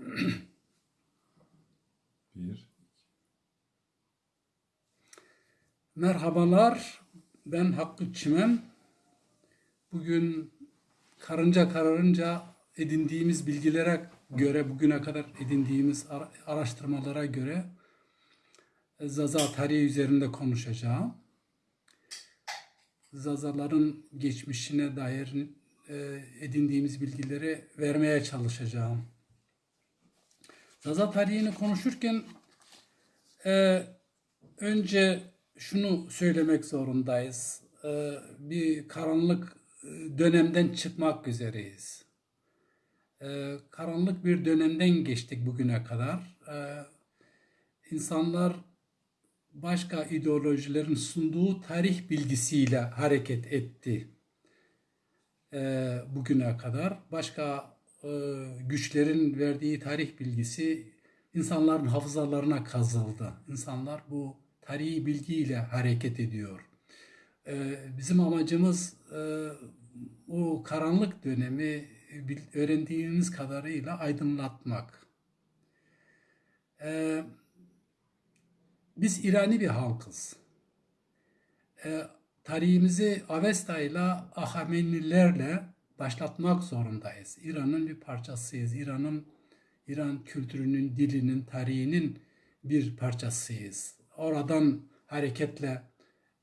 Bir. Merhabalar, ben Hakkı Çimen. Bugün karınca kararınca edindiğimiz bilgilere göre, bugüne kadar edindiğimiz ara- araştırmalara göre e, Zaza tarihi üzerinde konuşacağım. Zazaların geçmişine dair e, edindiğimiz bilgileri vermeye çalışacağım. Zaza tarihini konuşurken e, önce şunu söylemek zorundayız. Ee, bir karanlık e, dönemden çıkmak üzereyiz. Ee, karanlık bir dönemden geçtik bugüne kadar. Ee, insanlar başka ideolojilerin sunduğu tarih bilgisiyle hareket etti ee, bugüne kadar. Başka e, güçlerin verdiği tarih bilgisi insanların hafızalarına kazıldı. İnsanlar bu tarihi bilgiyle hareket ediyor. Ee, bizim amacımız e, o karanlık dönemi öğrendiğimiz kadarıyla aydınlatmak. Biz İrani bir halkız. Tarihimizi Avesta ile Ahamenilerle başlatmak zorundayız. İran'ın bir parçasıyız. İran'ın İran kültürünün, dilinin, tarihinin bir parçasıyız. Oradan hareketle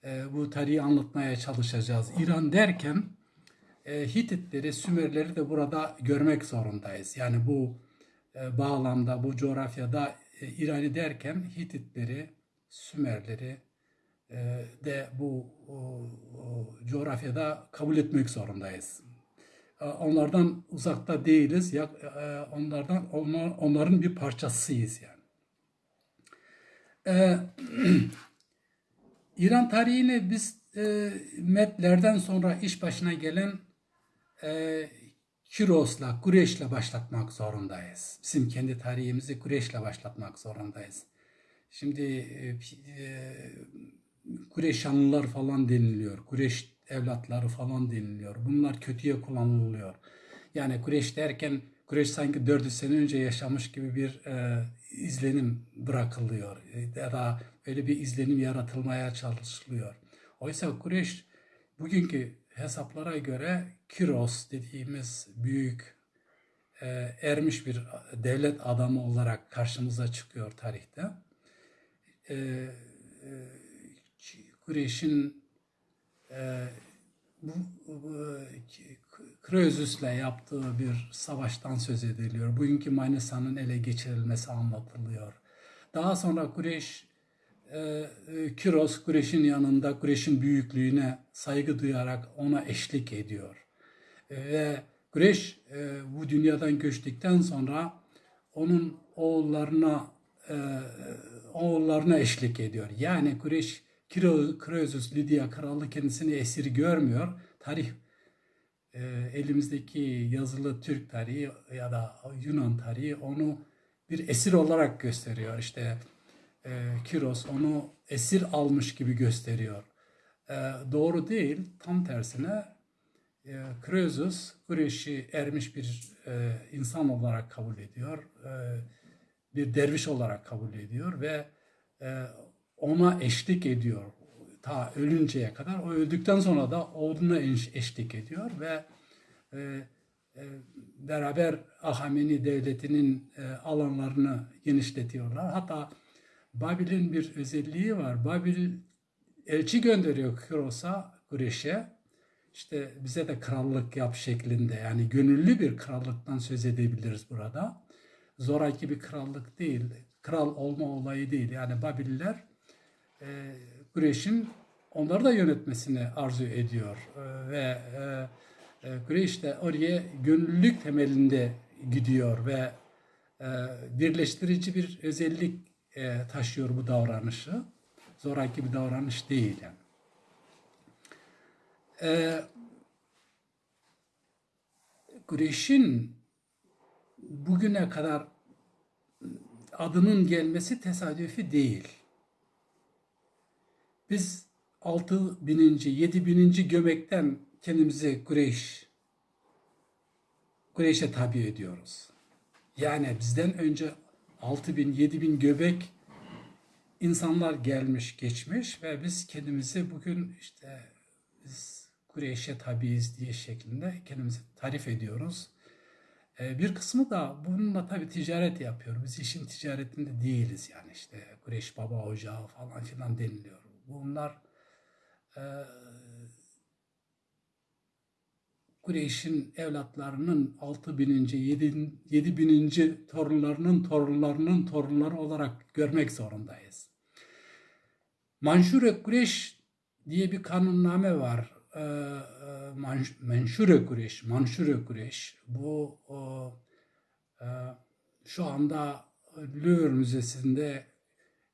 e, bu tarihi anlatmaya çalışacağız. İran derken e, Hititleri, Sümerleri de burada görmek zorundayız. Yani bu e, bağlamda, bu coğrafyada e, İran'ı derken Hititleri, Sümerleri e, de bu o, o, coğrafyada kabul etmek zorundayız. E, Onlardan uzakta değiliz. E, onlardan onlar, onların bir parçasıyız yani. E, İran tarihini biz e, Medlerden sonra iş başına gelen e, Kiros'la, Kureş'le başlatmak zorundayız. Bizim kendi tarihimizi Kureş'le başlatmak zorundayız. Şimdi e, e, Kureşanlılar falan deniliyor. Kureş evlatları falan deniliyor. Bunlar kötüye kullanılıyor. Yani Kureş derken Kureş sanki 400 sene önce yaşamış gibi bir e, izlenim bırakılıyor. E, Ya da öyle bir izlenim yaratılmaya çalışılıyor. Oysa Kureş bugünkü hesaplara göre Kiros dediğimiz büyük e, ermiş bir devlet adamı olarak karşımıza çıkıyor tarihte. E, e, Kureyş'in e, bu, bu Krözüs'le yaptığı bir savaştan söz ediliyor. Bugünkü Manisa'nın ele geçirilmesi anlatılıyor. Daha sonra Kureyş e, e, Kiros Kureyş'in yanında Kureyş'in büyüklüğüne saygı duyarak ona eşlik ediyor. E, Ve Kureyş e, bu dünyadan göçtükten sonra onun oğullarına e, oğullarına eşlik ediyor. Yani Kureyş Kroesus Lidya kralı kendisini esir görmüyor. Tarih e, elimizdeki yazılı Türk tarihi ya da Yunan tarihi onu bir esir olarak gösteriyor. İşte e, Kiros onu esir almış gibi gösteriyor. E, doğru değil, tam tersine e, Kroesus Kureyş'i ermiş bir e, insan olarak kabul ediyor. E, bir derviş olarak kabul ediyor ve e, ona eşlik ediyor ta ölünceye kadar. O öldükten sonra da oğluna eş- eşlik ediyor ve e, e, beraber Ahameni devletinin e, alanlarını genişletiyorlar. Hatta Babil'in bir özelliği var. Babil elçi gönderiyor Kiros'a, Kureş'e. İşte bize de krallık yap şeklinde yani gönüllü bir krallıktan söz edebiliriz burada. Zoraki bir krallık değil, kral olma olayı değil. Yani Babiller e, onları da yönetmesini arzu ediyor. E, ve e, e, de oraya gönüllülük temelinde gidiyor ve e, birleştirici bir özellik e, taşıyor bu davranışı. Zoraki bir davranış değil yani. E, Kureyş'in bugüne kadar adının gelmesi tesadüfi değil. Biz 6 bininci, 7 bininci gömekten kendimizi Kureyş, Kureyş'e tabi ediyoruz. Yani bizden önce 6 bin, 7 bin göbek insanlar gelmiş, geçmiş ve biz kendimizi bugün işte biz Kureyş'e tabiiz diye şeklinde kendimizi tarif ediyoruz. Ee, bir kısmı da bununla tabii ticaret yapıyor. Biz işin ticaretinde değiliz yani işte Kureyş baba ocağı falan filan deniliyor. Bunlar e, Kureyş'in evlatlarının 6 bininci, 7, 7 bininci torunlarının torunlarının torunları olarak görmek zorundayız. Manşure Kureyş diye bir kanunname var. Ee, e, Manş- Menşure Kureyş, Manşure Kureyş. Bu e, şu anda Louvre Müzesi'nde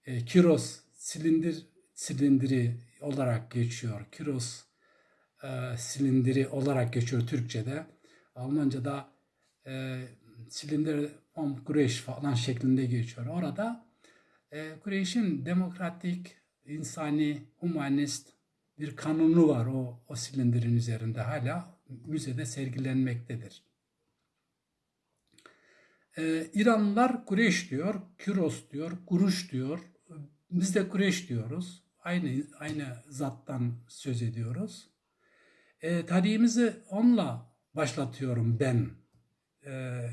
e, Kiros silindir silindiri olarak geçiyor. Kiros e, silindiri olarak geçiyor Türkçe'de. Almanca'da e, silindir vom Kureyş falan şeklinde geçiyor. Orada e, Kureyş'in demokratik, insani, humanist bir kanunu var o, o silindirin üzerinde hala müzede sergilenmektedir. Ee, İranlılar Kureyş diyor, Küros diyor, Kuruş diyor. Biz de Kureyş diyoruz. Aynı aynı zattan söz ediyoruz. Ee, tarihimizi onunla başlatıyorum ben. Ee,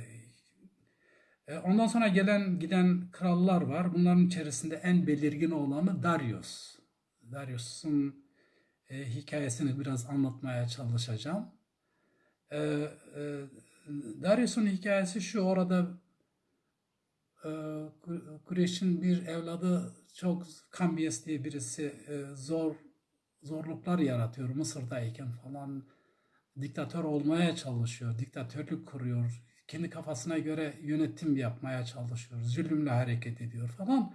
e, ondan sonra gelen giden krallar var. Bunların içerisinde en belirgin olanı Darius. Darius'un e, hikayesini biraz anlatmaya çalışacağım. E, e, Darius'un hikayesi şu orada e, Ku- Kureyş'in bir evladı çok Kambiyes diye birisi e, zor zorluklar yaratıyor Mısır'dayken falan diktatör olmaya çalışıyor, diktatörlük kuruyor, kendi kafasına göre yönetim yapmaya çalışıyor, zulümle hareket ediyor falan.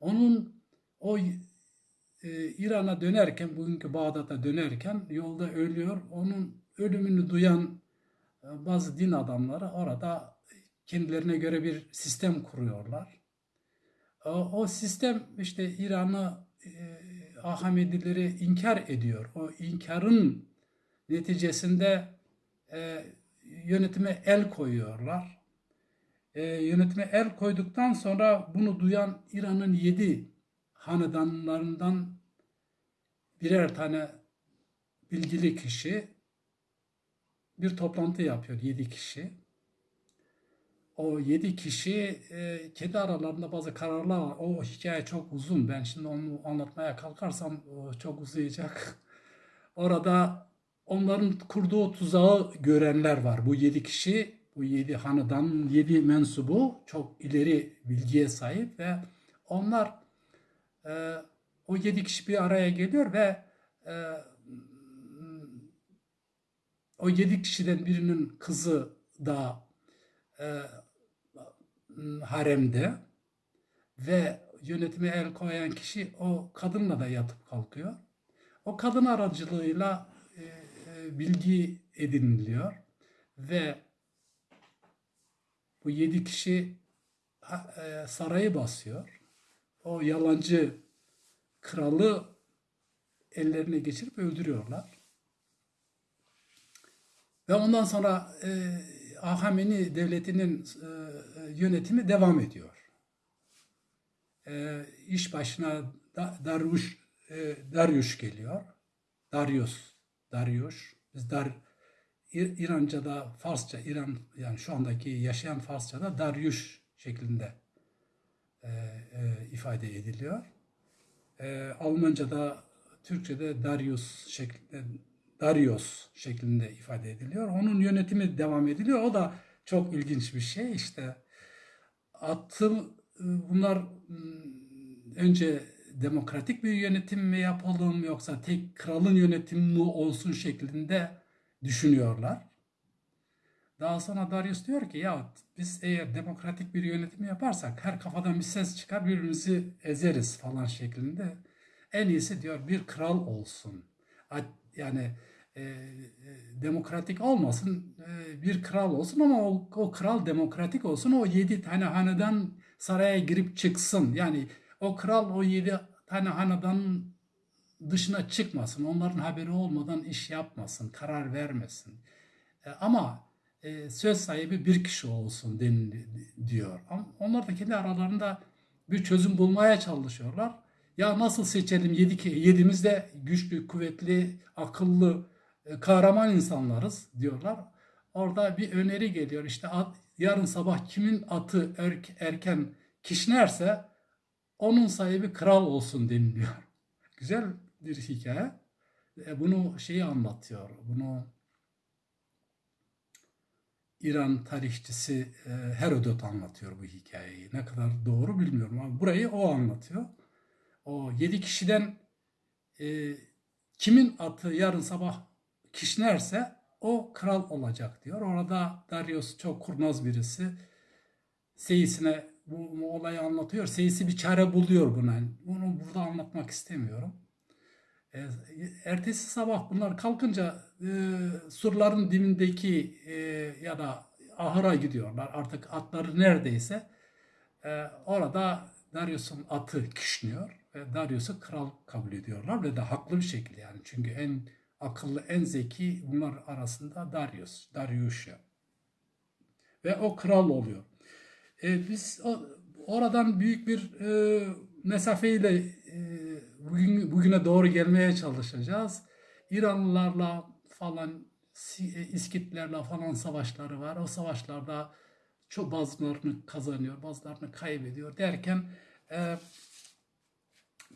Onun o e, İran'a dönerken, bugünkü Bağdat'a dönerken yolda ölüyor. Onun ölümünü duyan e, bazı din adamları orada kendilerine göre bir sistem kuruyorlar. O, o sistem işte İran'ı e, Ahmedileri inkar ediyor. O inkarın neticesinde e, yönetime el koyuyorlar. E, yönetime el koyduktan sonra bunu duyan İran'ın yedi hanedanlarından birer tane bilgili kişi bir toplantı yapıyor yedi kişi. O yedi kişi e, kendi aralarında bazı kararlar var. O hikaye çok uzun. Ben şimdi onu anlatmaya kalkarsam o çok uzayacak. Orada onların kurduğu tuzağı görenler var. Bu yedi kişi, bu yedi hanedan, yedi mensubu çok ileri bilgiye sahip ve onlar e, o yedi kişi bir araya geliyor ve e, o yedi kişiden birinin kızı da e, haremde ve yönetime el koyan kişi o kadınla da yatıp kalkıyor. O kadın aracılığıyla e, bilgi ediniliyor ve bu yedi kişi e, sarayı basıyor. O yalancı kralı ellerine geçirip öldürüyorlar. Ve ondan sonra Ahameni devletinin e, yönetimi devam ediyor. E, iş başına da, Daruş, e, Daryuş geliyor. Darius, Darius. Biz Dar, İ- İranca'da Farsça, İran yani şu andaki yaşayan Farsça'da Daryuş şeklinde e, e, ifade ediliyor. E, Almanca'da, Türkçe'de Darius şeklinde Darius şeklinde ifade ediliyor. Onun yönetimi devam ediliyor. O da çok ilginç bir şey. İşte attım bunlar mm, önce demokratik bir yönetim mi yapalım yoksa tek kralın yönetimi mi olsun şeklinde düşünüyorlar. Daha sonra Darius diyor ki ya biz eğer demokratik bir yönetim yaparsak her kafadan bir ses çıkar birbirimizi ezeriz falan şeklinde. En iyisi diyor bir kral olsun. Yani e, e, demokratik olmasın e, bir kral olsun ama o, o kral demokratik olsun o yedi tane hanedan saraya girip çıksın. Yani o kral o yedi tane hanedan dışına çıkmasın. Onların haberi olmadan iş yapmasın, karar vermesin. E, ama e, söz sahibi bir kişi olsun den, diyor. Ama onlar da kendi aralarında bir çözüm bulmaya çalışıyorlar. Ya nasıl seçelim? Yedik, yedimiz de güçlü, kuvvetli, akıllı, kahraman insanlarız diyorlar. Orada bir öneri geliyor. İşte at, yarın sabah kimin atı erk- erken kişnerse onun sahibi kral olsun deniliyor. Güzel bir hikaye. E, Bunu şeyi anlatıyor. Bunu İran tarihçisi e, Herodot anlatıyor bu hikayeyi. Ne kadar doğru bilmiyorum ama burayı o anlatıyor. O yedi kişiden e, kimin atı yarın sabah kişnerse o kral olacak diyor. Orada Darius çok kurnaz birisi. Seyisine bu, bu olayı anlatıyor. Seyisi bir çare buluyor buna. Bunu burada anlatmak istemiyorum. E, ertesi sabah bunlar kalkınca e, surların dibindeki e, ya da ahıra gidiyorlar. Artık atları neredeyse. E, orada Darius'un atı kişniyor ve Darius'u kral kabul ediyorlar ve de haklı bir şekilde yani. Çünkü en akıllı, en zeki bunlar arasında Darius, Darius'ya. Ve o kral oluyor. E, biz o, oradan büyük bir e, mesafeyle e, bugün bugüne doğru gelmeye çalışacağız. İranlılarla falan e, İskitlerle falan savaşları var. O savaşlarda çok bazılarını kazanıyor, bazılarını kaybediyor derken e,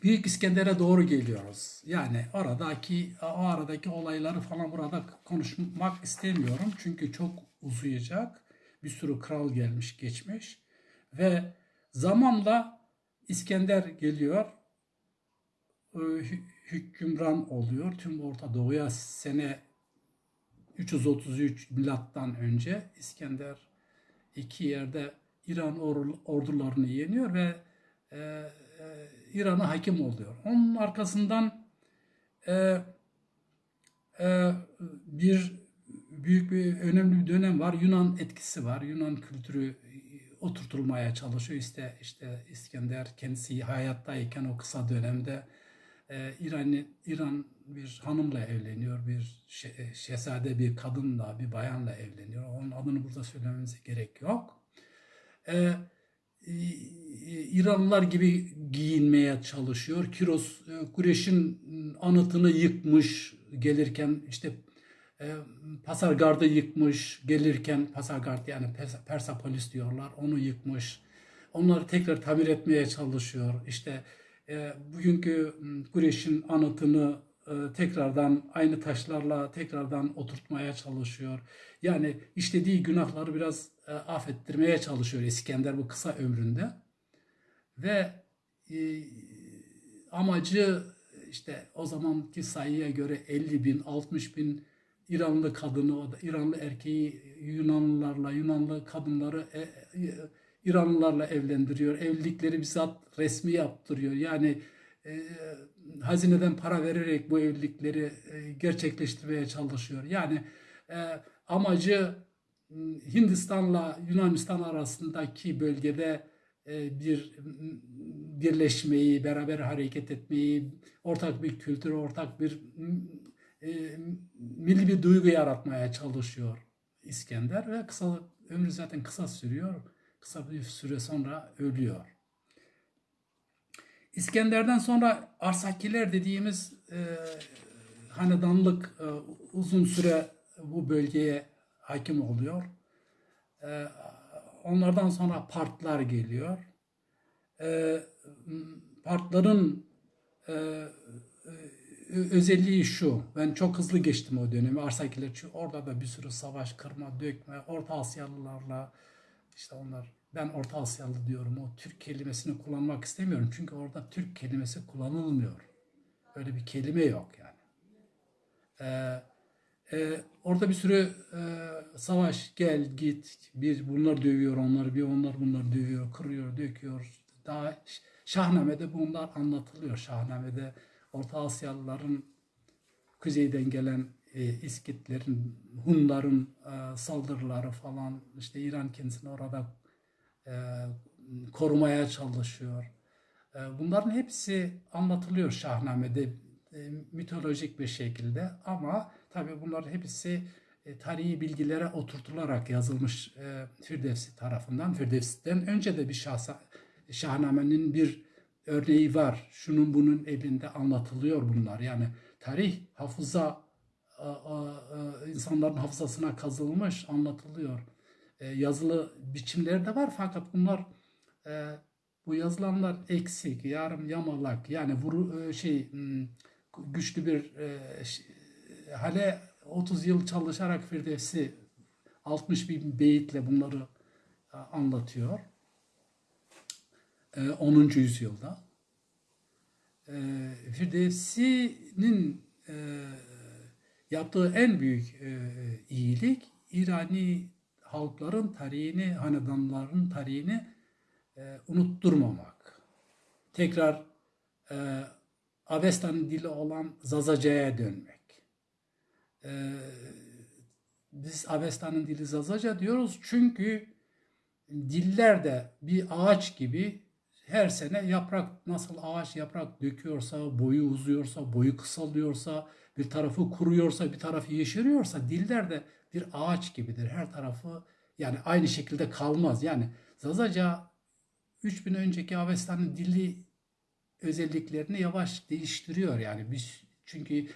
Büyük İskender'e doğru geliyoruz. Yani oradaki o aradaki olayları falan burada konuşmak istemiyorum. Çünkü çok uzayacak. Bir sürü kral gelmiş geçmiş. Ve zamanla İskender geliyor. e, hü- Hükümran oluyor. Tüm Orta Doğu'ya sene 333 milattan önce İskender iki yerde İran or- ordularını yeniyor ve e, e, İran'a hakim oluyor. Onun arkasından e, e, bir büyük bir önemli bir dönem var. Yunan etkisi var. Yunan kültürü oturtulmaya çalışıyor. İşte işte İskender kendisi hayattayken o kısa dönemde e, İran İran bir hanımla evleniyor. Bir şe- şehzade bir kadınla, bir bayanla evleniyor. Onun adını burada söylememize gerek yok. E, İranlılar gibi giyinmeye çalışıyor. Kiros e, Kureş'in anıtını yıkmış gelirken işte e, Pasargard'ı yıkmış gelirken Pasargard yani Pers- Persepolis diyorlar onu yıkmış. Onları tekrar tamir etmeye çalışıyor. İşte e, bugünkü Kureş'in anıtını e, tekrardan aynı taşlarla tekrardan oturtmaya çalışıyor. Yani işlediği günahları biraz e, affettirmeye çalışıyor İskender bu kısa ömründe. Ve e, amacı işte o zamanki sayıya göre 50 bin, 60 bin İranlı kadını, İranlı erkeği Yunanlılarla, Yunanlı kadınları e, e, İranlılarla evlendiriyor. Evlilikleri bizzat resmi yaptırıyor. Yani e, hazineden para vererek bu evlilikleri e, gerçekleştirmeye çalışıyor. Yani e, amacı m, Hindistan'la Yunanistan arasındaki bölgede bir m, birleşmeyi, beraber hareket etmeyi, ortak bir kültür, ortak bir e, milli bir duygu yaratmaya çalışıyor İskender ve kısa ömrü zaten kısa sürüyor. Kısa bir süre sonra ölüyor. İskender'den sonra Arsakiler dediğimiz e, hanedanlık e, uzun süre bu bölgeye hakim oluyor. E, onlardan sonra Partlar geliyor. E, Partların e, e, özelliği şu. Ben çok hızlı geçtim o dönemi. Arsakiler çünkü orada da bir sürü savaş, kırma, dökme, Orta Asyalılarla işte onlar ben Orta Asyalı diyorum. O Türk kelimesini kullanmak istemiyorum. Çünkü orada Türk kelimesi kullanılmıyor. Öyle bir kelime yok yani. Ee, e, orada bir sürü e, savaş gel git bir bunlar dövüyor onları bir onlar bunları dövüyor kırıyor döküyor daha Şahname'de bunlar anlatılıyor Şahname'de Orta Asyalıların kuzeyden gelen e, İskitlerin Hunların e, saldırıları falan işte İran kendisini orada korumaya çalışıyor. E, bunların hepsi anlatılıyor Şahname'de e, mitolojik bir şekilde ama tabii bunların hepsi e, tarihi bilgilere oturtularak yazılmış e, Firdevsi tarafından. Firdevsi'den önce de bir şahsa, Şahnamenin bir örneği var. Şunun bunun elinde anlatılıyor bunlar. Yani tarih hafıza insanların hafızasına kazılmış, anlatılıyor. E, yazılı biçimleri de var fakat bunlar e, bu yazılanlar eksik, yarım yamalak yani vuru e, şey m, güçlü bir e, ş- hale 30 yıl çalışarak Firdevsi 60 bin beyitle bunları e, anlatıyor. E, 10. yüzyılda. E, Firdevsi'nin e, yaptığı en büyük e, iyilik İrani halkların tarihini, hanedanların tarihini e, unutturmamak. Tekrar e, Avesta'nın dili olan Zazaca'ya dönmek. E, biz Avesta'nın dili Zazaca diyoruz çünkü diller de bir ağaç gibi her sene yaprak nasıl ağaç yaprak döküyorsa, boyu uzuyorsa, boyu kısalıyorsa, bir tarafı kuruyorsa, bir tarafı yeşeriyorsa diller de bir ağaç gibidir. Her tarafı yani aynı şekilde kalmaz. Yani Zazaca 3000 önceki Avesta'nın dili özelliklerini yavaş değiştiriyor yani biz çünkü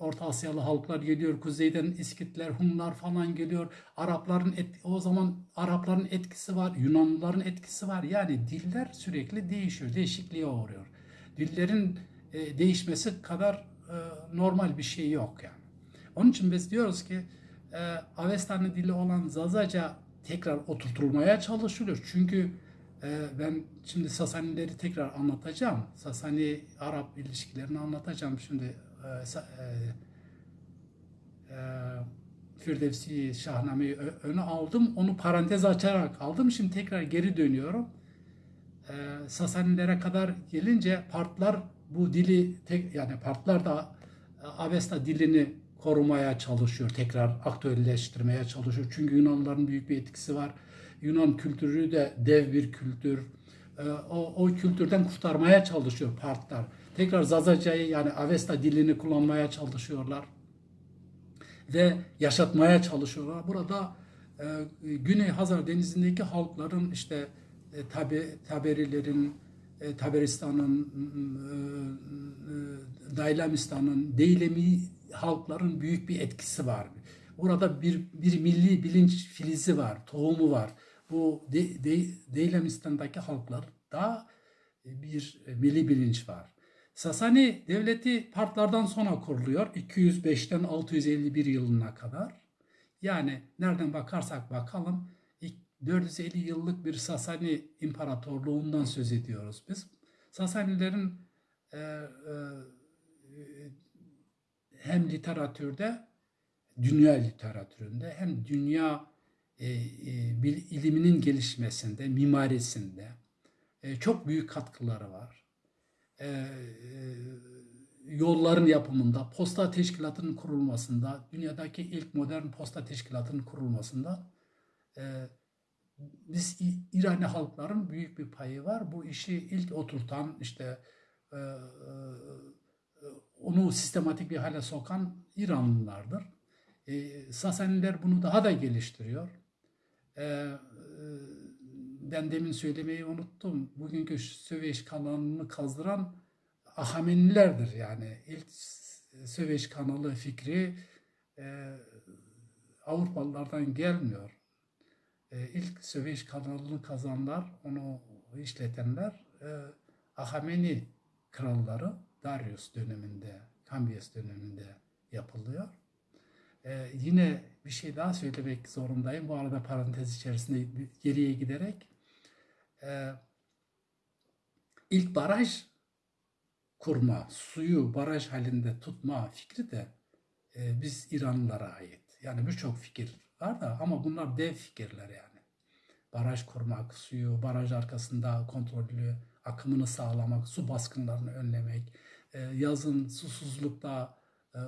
Orta Asyalı halklar geliyor, kuzeyden İskitler, Hunlar falan geliyor. Arapların et, o zaman Arapların etkisi var, Yunanlıların etkisi var. Yani diller sürekli değişiyor, değişikliğe uğruyor. Dillerin e, değişmesi kadar e, normal bir şey yok yani. Onun için biz diyoruz ki e, Avesta'nın dili olan Zazaca tekrar oturtulmaya çalışılıyor. Çünkü e, ben şimdi Sasanileri tekrar anlatacağım. Sasani-Arap ilişkilerini anlatacağım şimdi. E, e, e, Firdevsi Şahname'yi öne aldım. Onu parantez açarak aldım. Şimdi tekrar geri dönüyorum. E, Sasanilere kadar gelince Partlar bu dili tek yani Partlar da Avesta dilini korumaya çalışıyor. Tekrar aktüelleştirmeye çalışıyor. Çünkü Yunanlıların büyük bir etkisi var. Yunan kültürü de dev bir kültür. E, O, o kültürden kurtarmaya çalışıyor Partlar. Tekrar Zazaca'yı yani Avesta dilini kullanmaya çalışıyorlar ve yaşatmaya çalışıyorlar. Burada e, Güney Hazar Denizi'ndeki halkların işte e, tabi Taberilerin, e, Taberistan'ın, e, e, Daylamistan'ın, Deylemi halkların büyük bir etkisi var. Orada bir bir milli bilinç filizi var, tohumu var. Bu de, de, Deylemistan'daki halklarda bir milli bilinç var. Sasani devleti Partlardan sonra kuruluyor. 205'ten 651 yılına kadar. Yani nereden bakarsak bakalım 450 yıllık bir Sasani imparatorluğundan söz ediyoruz biz. Sasanilerin e, e, hem literatürde, dünya literatüründe hem dünya e, e, iliminin gelişmesinde, mimarisinde e, çok büyük katkıları var e, yolların yapımında, posta teşkilatının kurulmasında, dünyadaki ilk modern posta teşkilatının kurulmasında biz İ- İrani halkların büyük bir payı var. Bu işi ilk oturtan işte onu sistematik bir hale sokan İranlılardır. E, Sasaniler bunu daha da geliştiriyor. E, e, ben demin söylemeyi unuttum. Bugünkü Söveç kanalını kazdıran Ahamenilerdir yani. İlk Söveç kanalı fikri e, Avrupalılardan gelmiyor. E, ilk Söveç kanalını kazanlar, onu işletenler e, Ahameni kralları Darius döneminde, Kambias döneminde yapılıyor. Ee, yine bir şey daha söylemek zorundayım. Bu arada parantez içerisinde geriye giderek. Ee, ilk baraj kurma, suyu baraj halinde tutma fikri de e, biz İranlılara ait. Yani birçok fikir var da ama bunlar dev fikirler yani. Baraj kurmak, suyu baraj arkasında kontrollü akımını sağlamak, su baskınlarını önlemek, yazın susuzlukta e,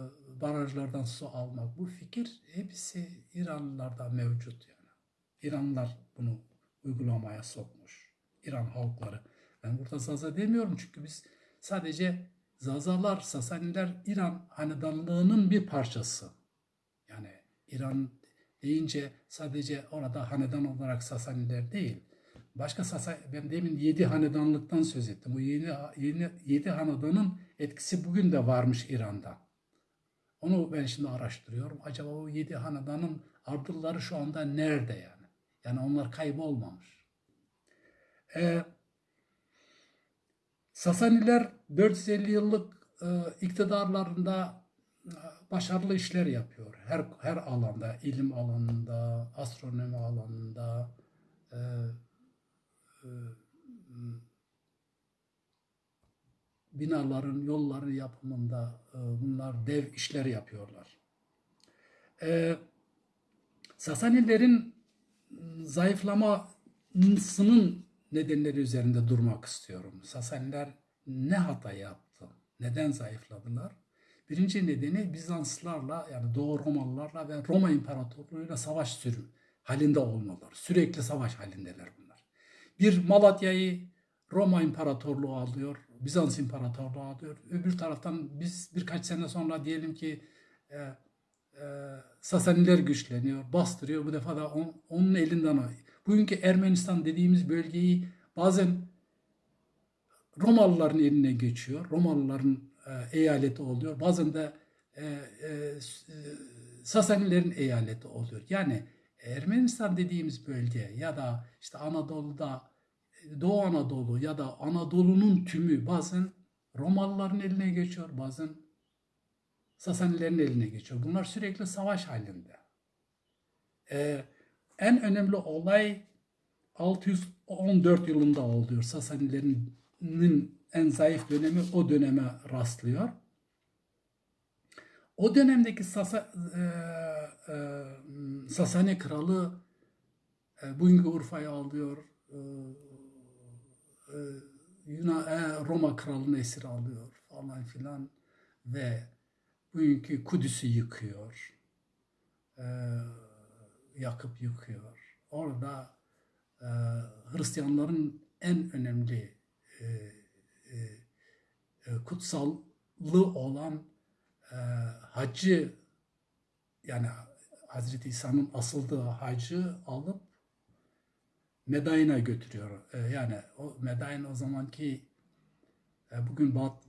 barajlardan su almak bu fikir hepsi İranlılarda mevcut yani. İranlılar bunu uygulamaya sokmuş. İran halkları. Ben burada Zaza demiyorum çünkü biz sadece Zazalar, Sasaniler İran hanedanlığının bir parçası. Yani İran deyince sadece orada hanedan olarak Sasaniler değil. Başka Sasa, ben demin yedi hanedanlıktan söz ettim. Bu yeni, yeni, yedi hanedanın etkisi bugün de varmış İran'da. Onu ben şimdi araştırıyorum. Acaba o yedi hanedanın ardılları şu anda nerede yani? Yani onlar kaybolmamış. Ee, Sasaniler 450 yıllık e, iktidarlarında e, başarılı işler yapıyor. Her her alanda, ilim alanında, astronomi alanında, e, e, binaların, yolların yapımında e, bunlar dev işler yapıyorlar. E, Sasanilerin zayıflamasının nedenleri üzerinde durmak istiyorum. Sasaniler ne hata yaptı? Neden zayıfladılar? Birinci nedeni Bizanslılarla yani Doğu Romalılarla ve Roma İmparatorluğu'yla savaş sürüm halinde olmaları. Sürekli savaş halindeler bunlar. Bir Malatya'yı Roma İmparatorluğu alıyor, Bizans İmparatorluğu alıyor. Öbür taraftan biz birkaç sene sonra diyelim ki e, e, Sasaniler güçleniyor, bastırıyor. Bu defa da on- onun elinden alıyor. Bugünkü Ermenistan dediğimiz bölgeyi bazen Romalıların eline geçiyor. Romalıların e, eyaleti oluyor. Bazen de e, e, e, Sasanilerin eyaleti oluyor. Yani Ermenistan dediğimiz bölge ya da işte Anadolu'da Doğu Anadolu ya da Anadolu'nun tümü bazen Romalıların eline geçiyor, bazen Sasanilerin eline geçiyor. Bunlar sürekli savaş halinde. Ee, en önemli olay 614 yılında oluyor. Sasanilerin en zayıf dönemi o döneme rastlıyor. O dönemdeki Sasa, e, e, Sasani kralı e, bugünkü Urfa'yı alıyor. E, Yunan, e, Roma kralını esir alıyor falan filan ve bugünkü Kudüs'ü yıkıyor. E, yakıp yıkıyor. Orada e, Hristiyanların en önemli e, e, e, kutsallı olan e, hacı yani Hazreti İsa'nın asıldığı hacı alıp Medayin'e götürüyor. E, yani o Medain o zamanki e, bugün Bağ,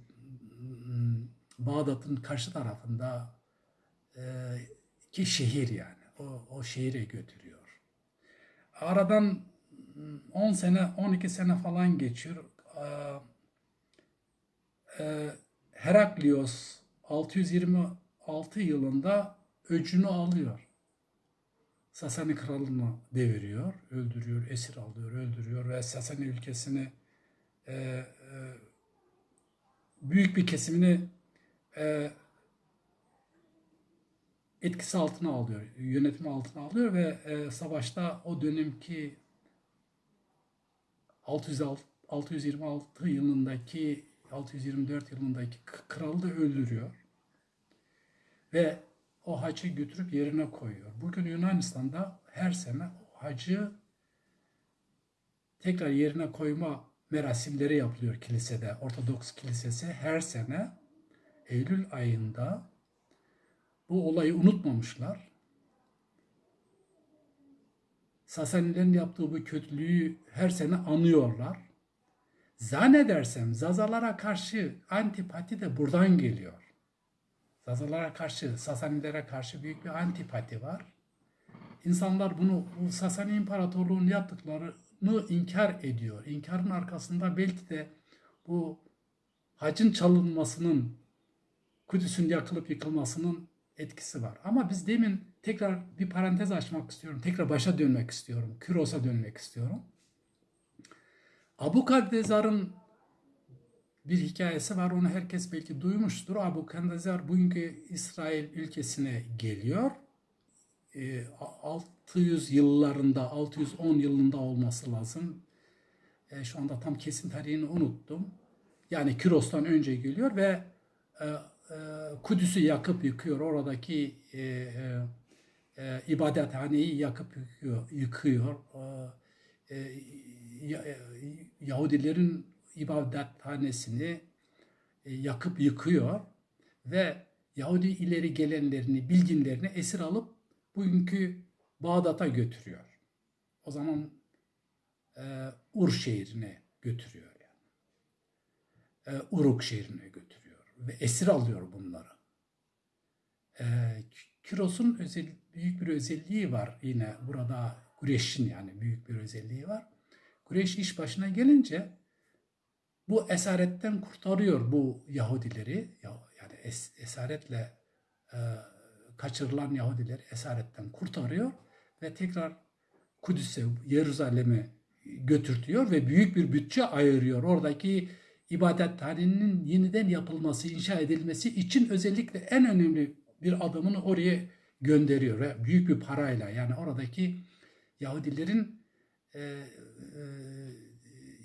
m, Bağdat'ın karşı tarafında e, ki şehir yani. O, o şehire götürüyor. Aradan m, 10 sene, 12 sene falan geçiyor. E, Heraklios 626 yılında öcünü alıyor. Sasani kralını deviriyor, öldürüyor, esir alıyor, öldürüyor ve Sasani ülkesini e, e, büyük bir kesimini e, etkisi altına alıyor, yönetimi altına alıyor ve e, savaşta o dönemki 606 626 yılındaki 624 yılındaki kralı da öldürüyor. Ve o hacı götürüp yerine koyuyor. Bugün Yunanistan'da her sene o hacı tekrar yerine koyma merasimleri yapılıyor kilisede. Ortodoks kilisesi her sene Eylül ayında bu olayı unutmamışlar. Sasanilerin yaptığı bu kötülüğü her sene anıyorlar. Zannedersem Zazalara karşı antipati de buradan geliyor. Zazalara karşı, Sasanilere karşı büyük bir antipati var. İnsanlar bunu bu Sasani İmparatorluğu'nun yaptıklarını inkar ediyor. İnkarın arkasında belki de bu hacın çalınmasının, Kudüs'ün yakılıp yıkılmasının etkisi var. Ama biz demin tekrar bir parantez açmak istiyorum. Tekrar başa dönmek istiyorum. Küros'a dönmek istiyorum. Abu Kadezar'ın bir hikayesi var. Onu herkes belki duymuştur. Abu Kadezar bugünkü İsrail ülkesine geliyor. Ee, 600 yıllarında, 610 yılında olması lazım. Ee, şu anda tam kesin tarihini unuttum. Yani Kiros'tan önce geliyor ve e, e, Kudüs'ü yakıp yıkıyor. Oradaki e, ibadethaneyi yakıp yıkıyor. yıkıyor. E, e, Ya- e, Yahudilerin ibadethanesini e, yakıp yıkıyor ve Yahudi ileri gelenlerini, bilginlerini esir alıp bugünkü Bağdat'a götürüyor. O zaman e, Ur şehrine götürüyor yani. E, Uruk şehrine götürüyor ve esir alıyor bunları. E, Kiros'un özel, büyük bir özelliği var yine burada Kureyş'in yani büyük bir özelliği var. Kureyş iş başına gelince bu esaretten kurtarıyor bu Yahudileri. Ya- Yani es- esaretle e, kaçırılan Yahudileri esaretten kurtarıyor ve tekrar Kudüs'e, Yeruzaleme götürtüyor ve büyük bir bütçe ayırıyor. Oradaki ibadethanenin yeniden yapılması, inşa edilmesi için özellikle en önemli bir adımını oraya gönderiyor ve büyük bir parayla yani oradaki Yahudilerin e, e,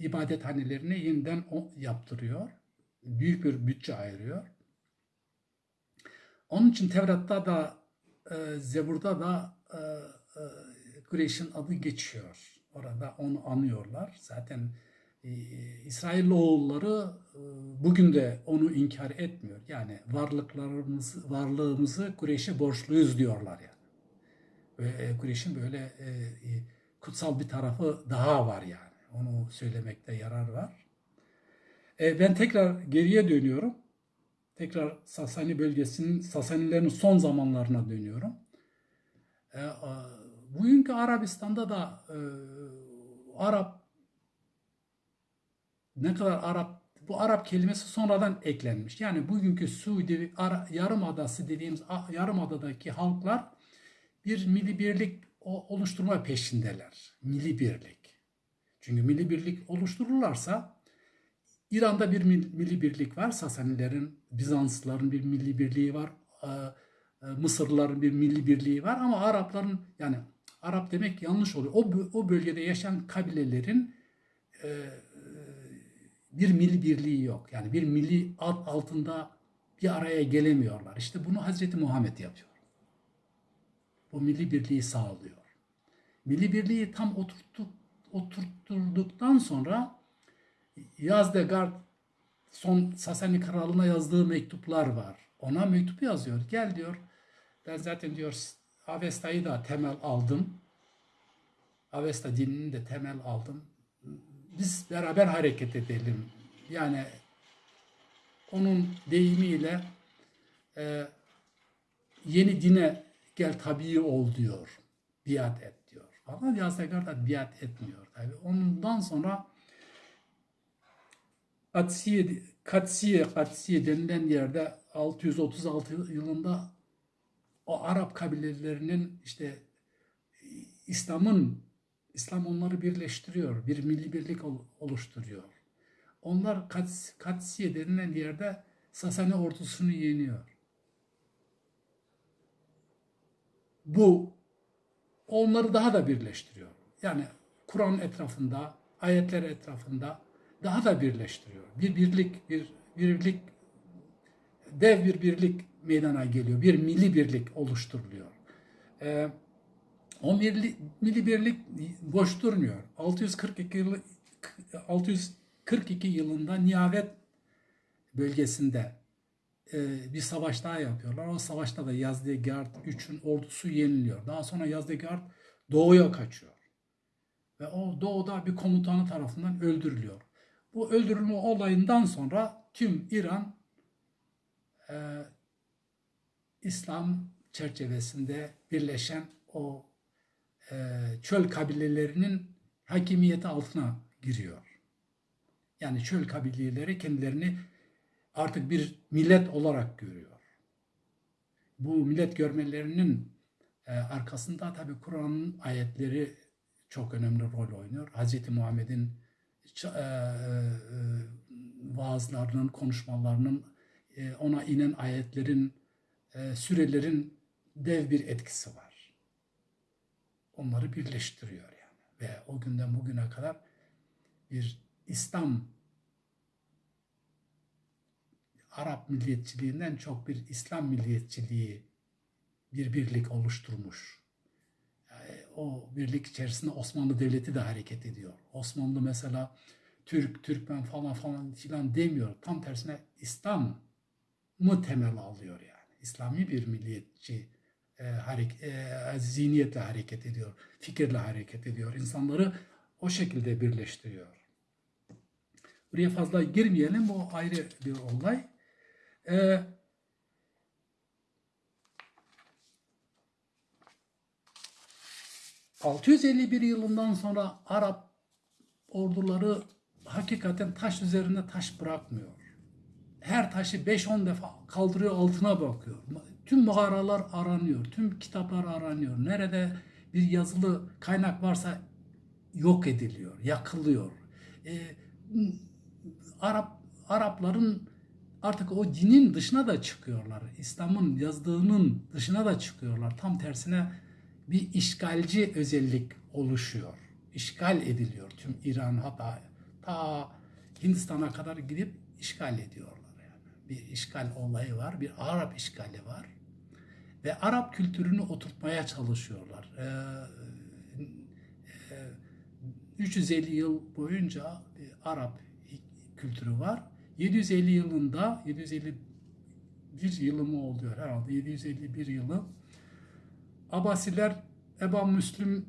ibadethanelerini yeniden o yaptırıyor. Büyük bir bütçe ayırıyor. Onun için Tevrat'ta da e, Zebur'da da e, e, Kureyş'in adı geçiyor. Orada onu anıyorlar. Zaten e, İsrailoğulları e, bugün de onu inkar etmiyor. Yani varlıklarımız, varlığımızı Kureyş'e borçluyuz diyorlar yani. Ve e, Kureyş'in böyle e, e, kutsal bir tarafı daha var yani. Onu söylemekte yarar var. E, ben tekrar geriye dönüyorum. Tekrar Sasani bölgesinin, Sasanilerin son zamanlarına dönüyorum. E, a, bugünkü Arabistan'da da e, Arap ne kadar Arap bu Arap kelimesi sonradan eklenmiş. Yani bugünkü Suudi Yarımadası dediğimiz Yarımada'daki halklar bir milli birlik oluşturma peşindeler. Milli birlik. Çünkü milli birlik oluştururlarsa İran'da bir mil- milli birlik var. Sasanilerin, Bizanslıların bir milli birliği var. e, e, Mısırlıların bir milli birliği var ama Arapların yani Arap demek yanlış oluyor. O, o bölgede yaşayan kabilelerin e, bir milli birliği yok. Yani bir milli ad altında bir araya gelemiyorlar. İşte bunu Hazreti Muhammed yapıyor. Bu milli birliği sağlıyor. Milli birliği tam oturttuk, oturtturduktan sonra Yazdegard son Sasani kralına yazdığı mektuplar var. Ona mektup yazıyor. Gel diyor. Ben zaten diyor Avesta'yı da temel aldım. Avesta dinini de temel aldım. Biz beraber hareket edelim. Yani onun deyimiyle e, yeni dine gel tabii ol diyor. Biat et Ama Yazdegard da biat etmiyor. Tabii. Ondan sonra Katsiye, Katsiye, Katsiye denilen yerde 636 yılında o Arap kabilelerinin işte İslam'ın İslam onları birleştiriyor. Bir milli birlik ol- oluşturuyor. Onlar Kats- Katsiye denilen yerde Sasani ordusunu yeniyor. Bu onları daha da birleştiriyor. Yani Kur'an etrafında, ayetler etrafında daha da birleştiriyor. Bir birlik, bir birlik, dev bir birlik meydana geliyor. Bir milli birlik oluşturuluyor. Ee, o milli, milli birlik boş durmuyor. 642 yılı 642 yılında Nihavet bölgesinde e, bir savaş daha yapıyorlar. O savaşta da Yazdegerd 3'ün ordusu yeniliyor. Daha sonra Yazdegerd doğuya kaçıyor. Ve o doğuda bir komutanı tarafından öldürülüyor. Bu öldürülme olayından sonra tüm İran e, İslam çerçevesinde birleşen o e, çöl kabilelerinin hakimiyeti altına giriyor. Yani çöl kabileleri kendilerini artık bir millet olarak görüyor. Bu millet görmelerinin e, arkasında tabi Kur'an'ın ayetleri çok önemli rol oynuyor. Hz. Muhammed'in e, e, vaazlarının, konuşmalarının, ona inen ayetlerin, e, sürelerin dev bir etkisi var. Onları birleştiriyor yani. Ve o günden bugüne kadar bir İslam Arap milliyetçiliğinden çok bir İslam milliyetçiliği bir birlik oluşturmuş. Yani o birlik içerisinde Osmanlı Devleti de hareket ediyor. Osmanlı mesela Türk, Türkmen falan falan filan demiyor. Tam tersine İslam mı temel alıyor yani. İslami bir milliyetçi e, harek, e, zihniyetle hareket ediyor, fikirle hareket ediyor. İnsanları o şekilde birleştiriyor. Buraya fazla girmeyelim, bu ayrı bir olay. E, ...651 yılından sonra Arap orduları hakikaten taş üzerinde taş bırakmıyor. Her taşı 5-10 defa kaldırıyor altına bakıyor. Tüm mağaralar aranıyor, tüm kitaplar aranıyor. Nerede bir yazılı kaynak varsa yok ediliyor, yakılıyor. Ee, Arap Arapların artık o dinin dışına da çıkıyorlar. İslam'ın yazdığının dışına da çıkıyorlar. Tam tersine bir işgalci özellik oluşuyor. İşgal ediliyor tüm İran hatta ta Hindistan'a kadar gidip işgal ediyorlar yani. Bir işgal olayı var, bir Arap işgali var. Ve Arap kültürünü oturtmaya çalışıyorlar. Ee, e, 350 yıl boyunca Arap kültürü var. 750 yılında 751 yılı mı oluyor herhalde 751 yılı Abbasiler Eba Müslüm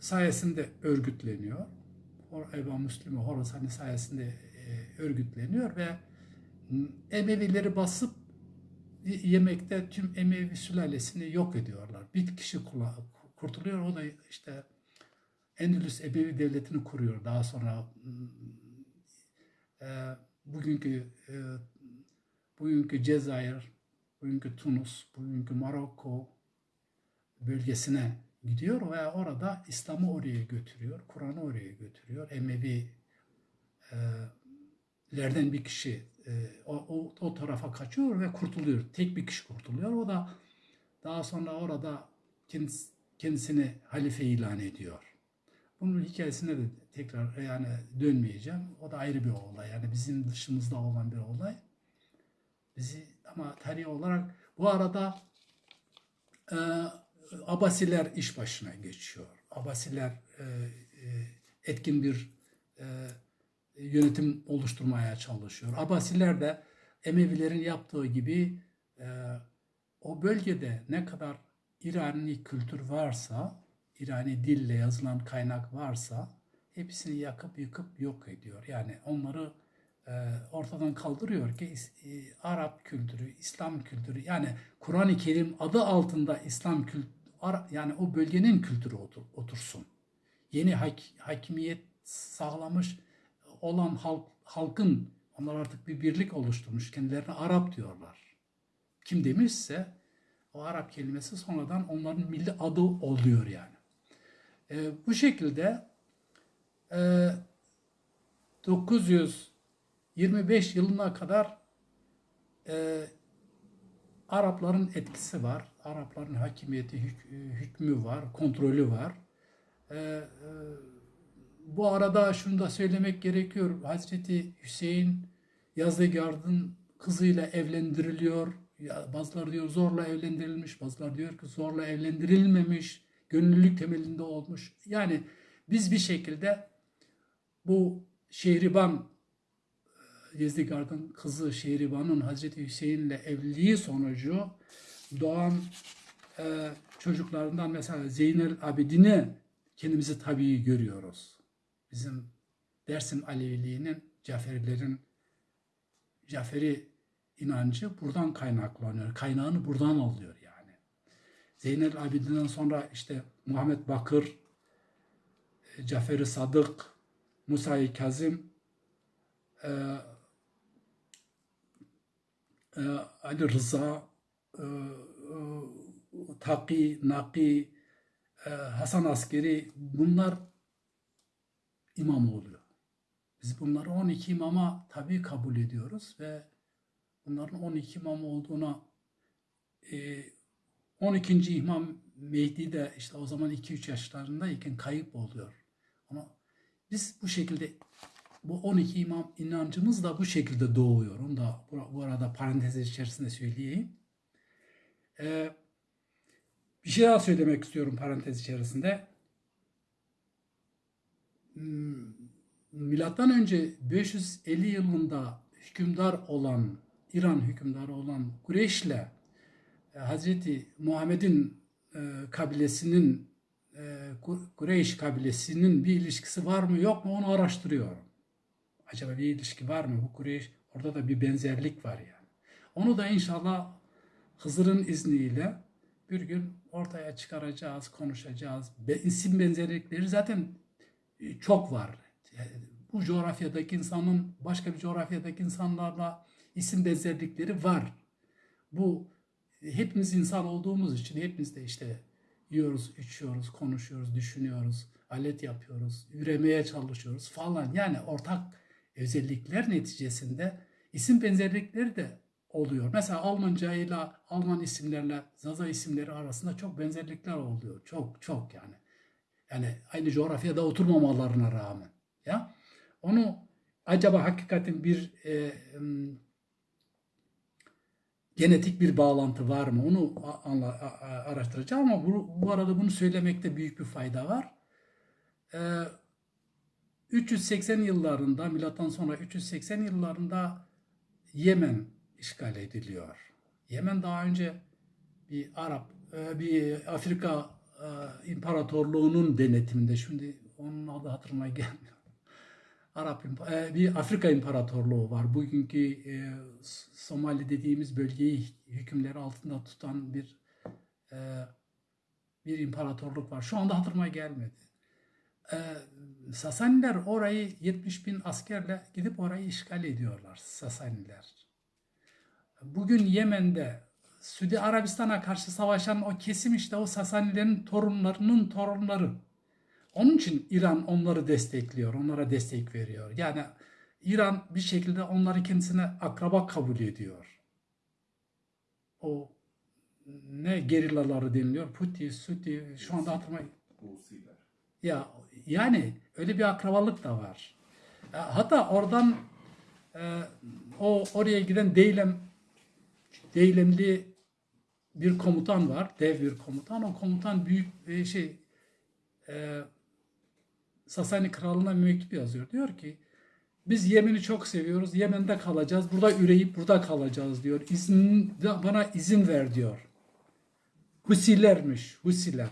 sayesinde örgütleniyor. Eba Müslüm Horasani sayesinde e, örgütleniyor ve Emevileri basıp yemekte tüm Emevi sülalesini yok ediyorlar. Bir kişi kurtuluyor. O da işte Endülüs Emevi Devleti'ni kuruyor. Daha sonra e, bugünkü e, bugünkü Cezayir, bugünkü Tunus, bugünkü Marokko bölgesine gidiyor ve orada İslam'ı oraya götürüyor, Kur'an'ı oraya götürüyor. Emevi e, bir kişi e, o, o, o tarafa kaçıyor ve kurtuluyor. Tek bir kişi kurtuluyor. O da daha sonra orada kendisi, kendisini halife ilan ediyor. Bunun hikayesine de tekrar yani dönmeyeceğim. O da ayrı bir olay. Yani bizim dışımızda olan bir olay. Bizi ama tarih olarak bu arada e, Abasiler iş başına geçiyor. Abasiler e, e, etkin bir e, yönetim oluşturmaya çalışıyor. Abasiler de Emevilerin yaptığı gibi e, o bölgede ne kadar İrani kültür varsa, İrani dille yazılan kaynak varsa hepsini yakıp yıkıp yok ediyor. Yani onları e, ortadan kaldırıyor ki e, Arap kültürü, İslam kültürü yani Kur'an-ı Kerim adı altında İslam kültürü yani o bölgenin kültürü otur, otursun. Yeni hak, hakimiyet sağlamış olan halk, halkın onlar artık bir birlik oluşturmuş. Kendilerine Arap diyorlar. Kim demişse o Arap kelimesi sonradan onların milli adı oluyor yani. E, bu şekilde e, 925 yılına kadar e, Arapların etkisi var. Arapların hakimiyeti, hük, hükmü var, kontrolü var. Ee, e, bu arada şunu da söylemek gerekiyor. Hazreti Hüseyin Yazdıgard'ın kızıyla evlendiriliyor. Bazıları diyor zorla evlendirilmiş, bazıları diyor ki zorla evlendirilmemiş, gönüllülük temelinde olmuş. Yani biz bir şekilde bu Şehriban Yezdikard'ın kızı Şehriban'ın Hazreti Hüseyin'le evliliği sonucu doğan e, çocuklarından mesela Zeynel Abidin'i kendimizi tabii görüyoruz. Bizim Dersim Aleviliğinin, Caferilerin Caferi inancı buradan kaynaklanıyor. Kaynağını buradan alıyor. Zeynel Abidin'den sonra işte Muhammed Bakır, e, Caferi Sadık, Musa-i Kazım, e, e, Ali Rıza, e, e, Taki, Naki, Hasan Askeri bunlar imam oluyor. Biz bunları 12 imama tabi kabul ediyoruz ve bunların 12 imam olduğuna 12. imam Mehdi de işte o zaman 2-3 yaşlarındayken kayıp oluyor. Ama biz bu şekilde bu 12 imam inancımız da bu şekilde doğuyor. Onu da bu arada parantez içerisinde söyleyeyim. Ee, bir şey daha söylemek istiyorum parantez içerisinde. Hmm, milattan önce 550 yılında hükümdar olan İran hükümdarı olan Kureyş'le Hazreti Muhammed'in e, kabilesinin e, Ku- Kureyş kabilesinin bir ilişkisi var mı yok mu onu araştırıyorum. Acaba bir ilişki var mı? Bu Kureyş orada da bir benzerlik var yani. Onu da inşallah Hızır'ın izniyle bir gün ortaya çıkaracağız, konuşacağız. Be, isim benzerlikleri zaten e, çok var. Yani Bu coğrafyadaki insanın başka bir coğrafyadaki insanlarla isim benzerlikleri var. Bu e, hepimiz insan olduğumuz için hepimiz de işte yiyoruz, içiyoruz, konuşuyoruz, düşünüyoruz, alet yapıyoruz, üremeye çalışıyoruz falan. Yani ortak özellikler neticesinde isim benzerlikleri de oluyor. Mesela Almanca ile Alman isimlerle Zaza isimleri arasında çok benzerlikler oluyor. Çok çok yani. Yani aynı coğrafyada oturmamalarına rağmen. Ya onu acaba hakikaten bir e, genetik bir bağlantı var mı? Onu anla, araştıracağım ama bu, bu arada bunu söylemekte büyük bir fayda var. Ee, 380 yıllarında, milattan sonra 380 yıllarında Yemen işgal ediliyor. Yemen daha önce bir Arap, e, bir Afrika e, imparatorluğunun denetiminde. Şimdi onun adı hatırıma gelmiyor. Arap e, bir Afrika İmparatorluğu var. Bugünkü e, Somali dediğimiz bölgeyi hükümleri altında tutan bir e, bir imparatorluk var. Şu anda hatırıma gelmedi. E, Sasaniler orayı 70 bin askerle gidip orayı işgal ediyorlar. Sasaniler. Bugün Yemen'de Suudi Arabistan'a karşı savaşan o kesim işte o Sasanilerin torunlarının torunları. Onun için İran onları destekliyor, onlara destek veriyor. Yani İran bir şekilde onları kendisine akraba kabul ediyor. O ne gerillaları deniliyor? Puti, Suti, şu anda. Husiler. Ya yani öyle bir akrabalık da var. Hatta oradan e, o oraya giden Deylem Deylemli bir komutan var, dev bir komutan. O komutan büyük e, şey e, Sasani kralına mektup yazıyor. Diyor ki biz Yemen'i çok seviyoruz. Yemen'de kalacağız. Burada üreyip burada kalacağız diyor. İzin, bana izin ver diyor. Husilermiş. Husiler.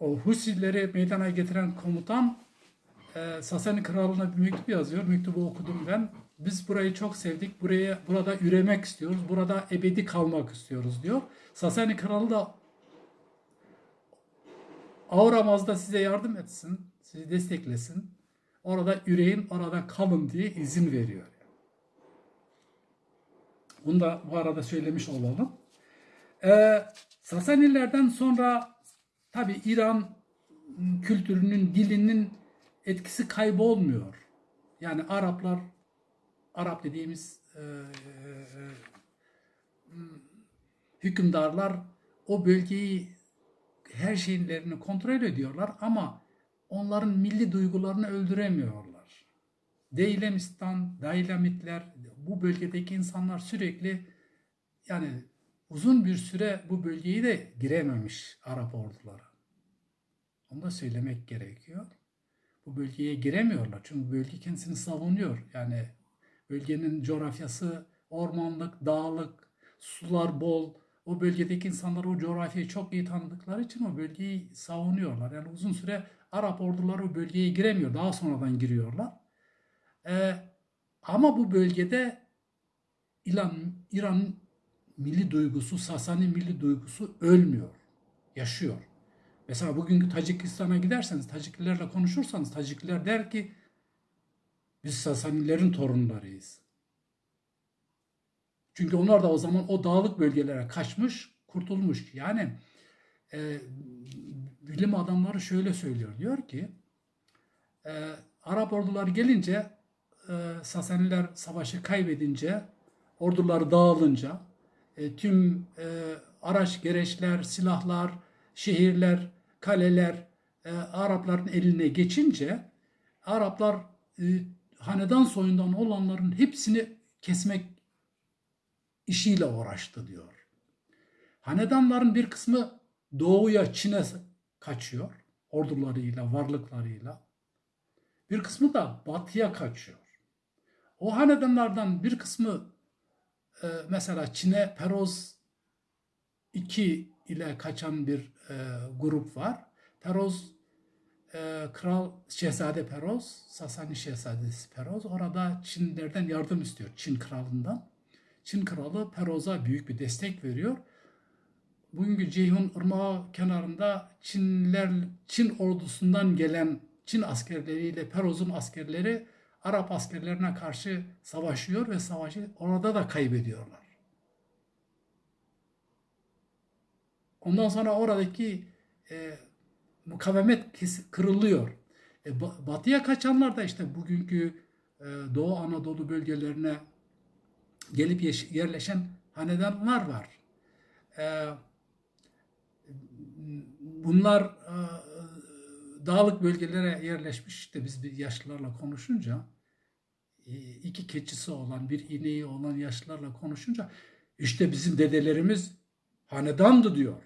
O Husileri meydana getiren komutan e, Sasani kralına bir mektup yazıyor. Mektubu okudum ben. Biz burayı çok sevdik. Buraya burada üremek istiyoruz. Burada ebedi kalmak istiyoruz diyor. Sasani kralı da Auramaz'da size yardım etsin, sizi desteklesin. Orada üreyin, orada kalın diye izin veriyor. Bunu da bu arada söylemiş olalım. Ee, Sasanilerden sonra tabi İran kültürünün, dilinin etkisi kaybolmuyor. Yani Araplar, Arap dediğimiz e, e, e, hükümdarlar o bölgeyi her şeylerini kontrol ediyorlar ama onların milli duygularını öldüremiyorlar. Deylemistan, Daylamitler, bu bölgedeki insanlar sürekli yani uzun bir süre bu bölgeyi de girememiş Arap orduları. Onu da söylemek gerekiyor. Bu bölgeye giremiyorlar. Çünkü bölge kendisini savunuyor. Yani bölgenin coğrafyası ormanlık, dağlık, sular bol. O bölgedeki insanlar o coğrafyayı çok iyi tanıdıkları için o bölgeyi savunuyorlar. Yani uzun süre Arap orduları o bölgeye giremiyor. Daha sonradan giriyorlar. Ee, ama bu bölgede İran, İran milli duygusu, Sasani milli duygusu ölmüyor. Yaşıyor. Mesela bugünkü Tacikistan'a giderseniz, Taciklilerle konuşursanız Tacikliler der ki biz Sasanilerin torunlarıyız. Çünkü onlar da o zaman o dağlık bölgelere kaçmış, kurtulmuş. Yani e, bilim adamları şöyle söylüyor. Diyor ki e, Arap orduları gelince e, Sasaniler savaşı kaybedince orduları dağılınca e, tüm e, araç gereçler, silahlar, şehirler, kaleler e, Arapların eline geçince Araplar e, hanedan soyundan olanların hepsini kesmek işiyle uğraştı diyor. Hanedanların bir kısmı doğuya Çin'e kaçıyor ordularıyla, varlıklarıyla. Bir kısmı da batıya kaçıyor. O hanedanlardan bir kısmı e, mesela Çin'e Peroz 2 ile kaçan bir e, grup var. Peroz e, Kral Şehzade Peroz, Sasani Şehzadesi Peroz orada Çinlilerden yardım istiyor. Çin kralından. Çin kralı Peroz'a büyük bir destek veriyor. Bugünkü Ceyhun Irmağı kenarında Çinliler, Çin ordusundan gelen Çin askerleriyle Peroz'un askerleri Arap askerlerine karşı savaşıyor ve savaşı orada da kaybediyorlar. Ondan sonra oradaki e, mukavemet kırılıyor. E, ba- batıya kaçanlar da işte bugünkü e, Doğu Anadolu bölgelerine gelip yerleşen hanedanlar var. E, bunlar e, dağlık bölgelere yerleşmiş. İşte biz bir yaşlılarla konuşunca e, iki keçisi olan, bir ineği olan yaşlılarla konuşunca işte bizim dedelerimiz hanedandı diyor.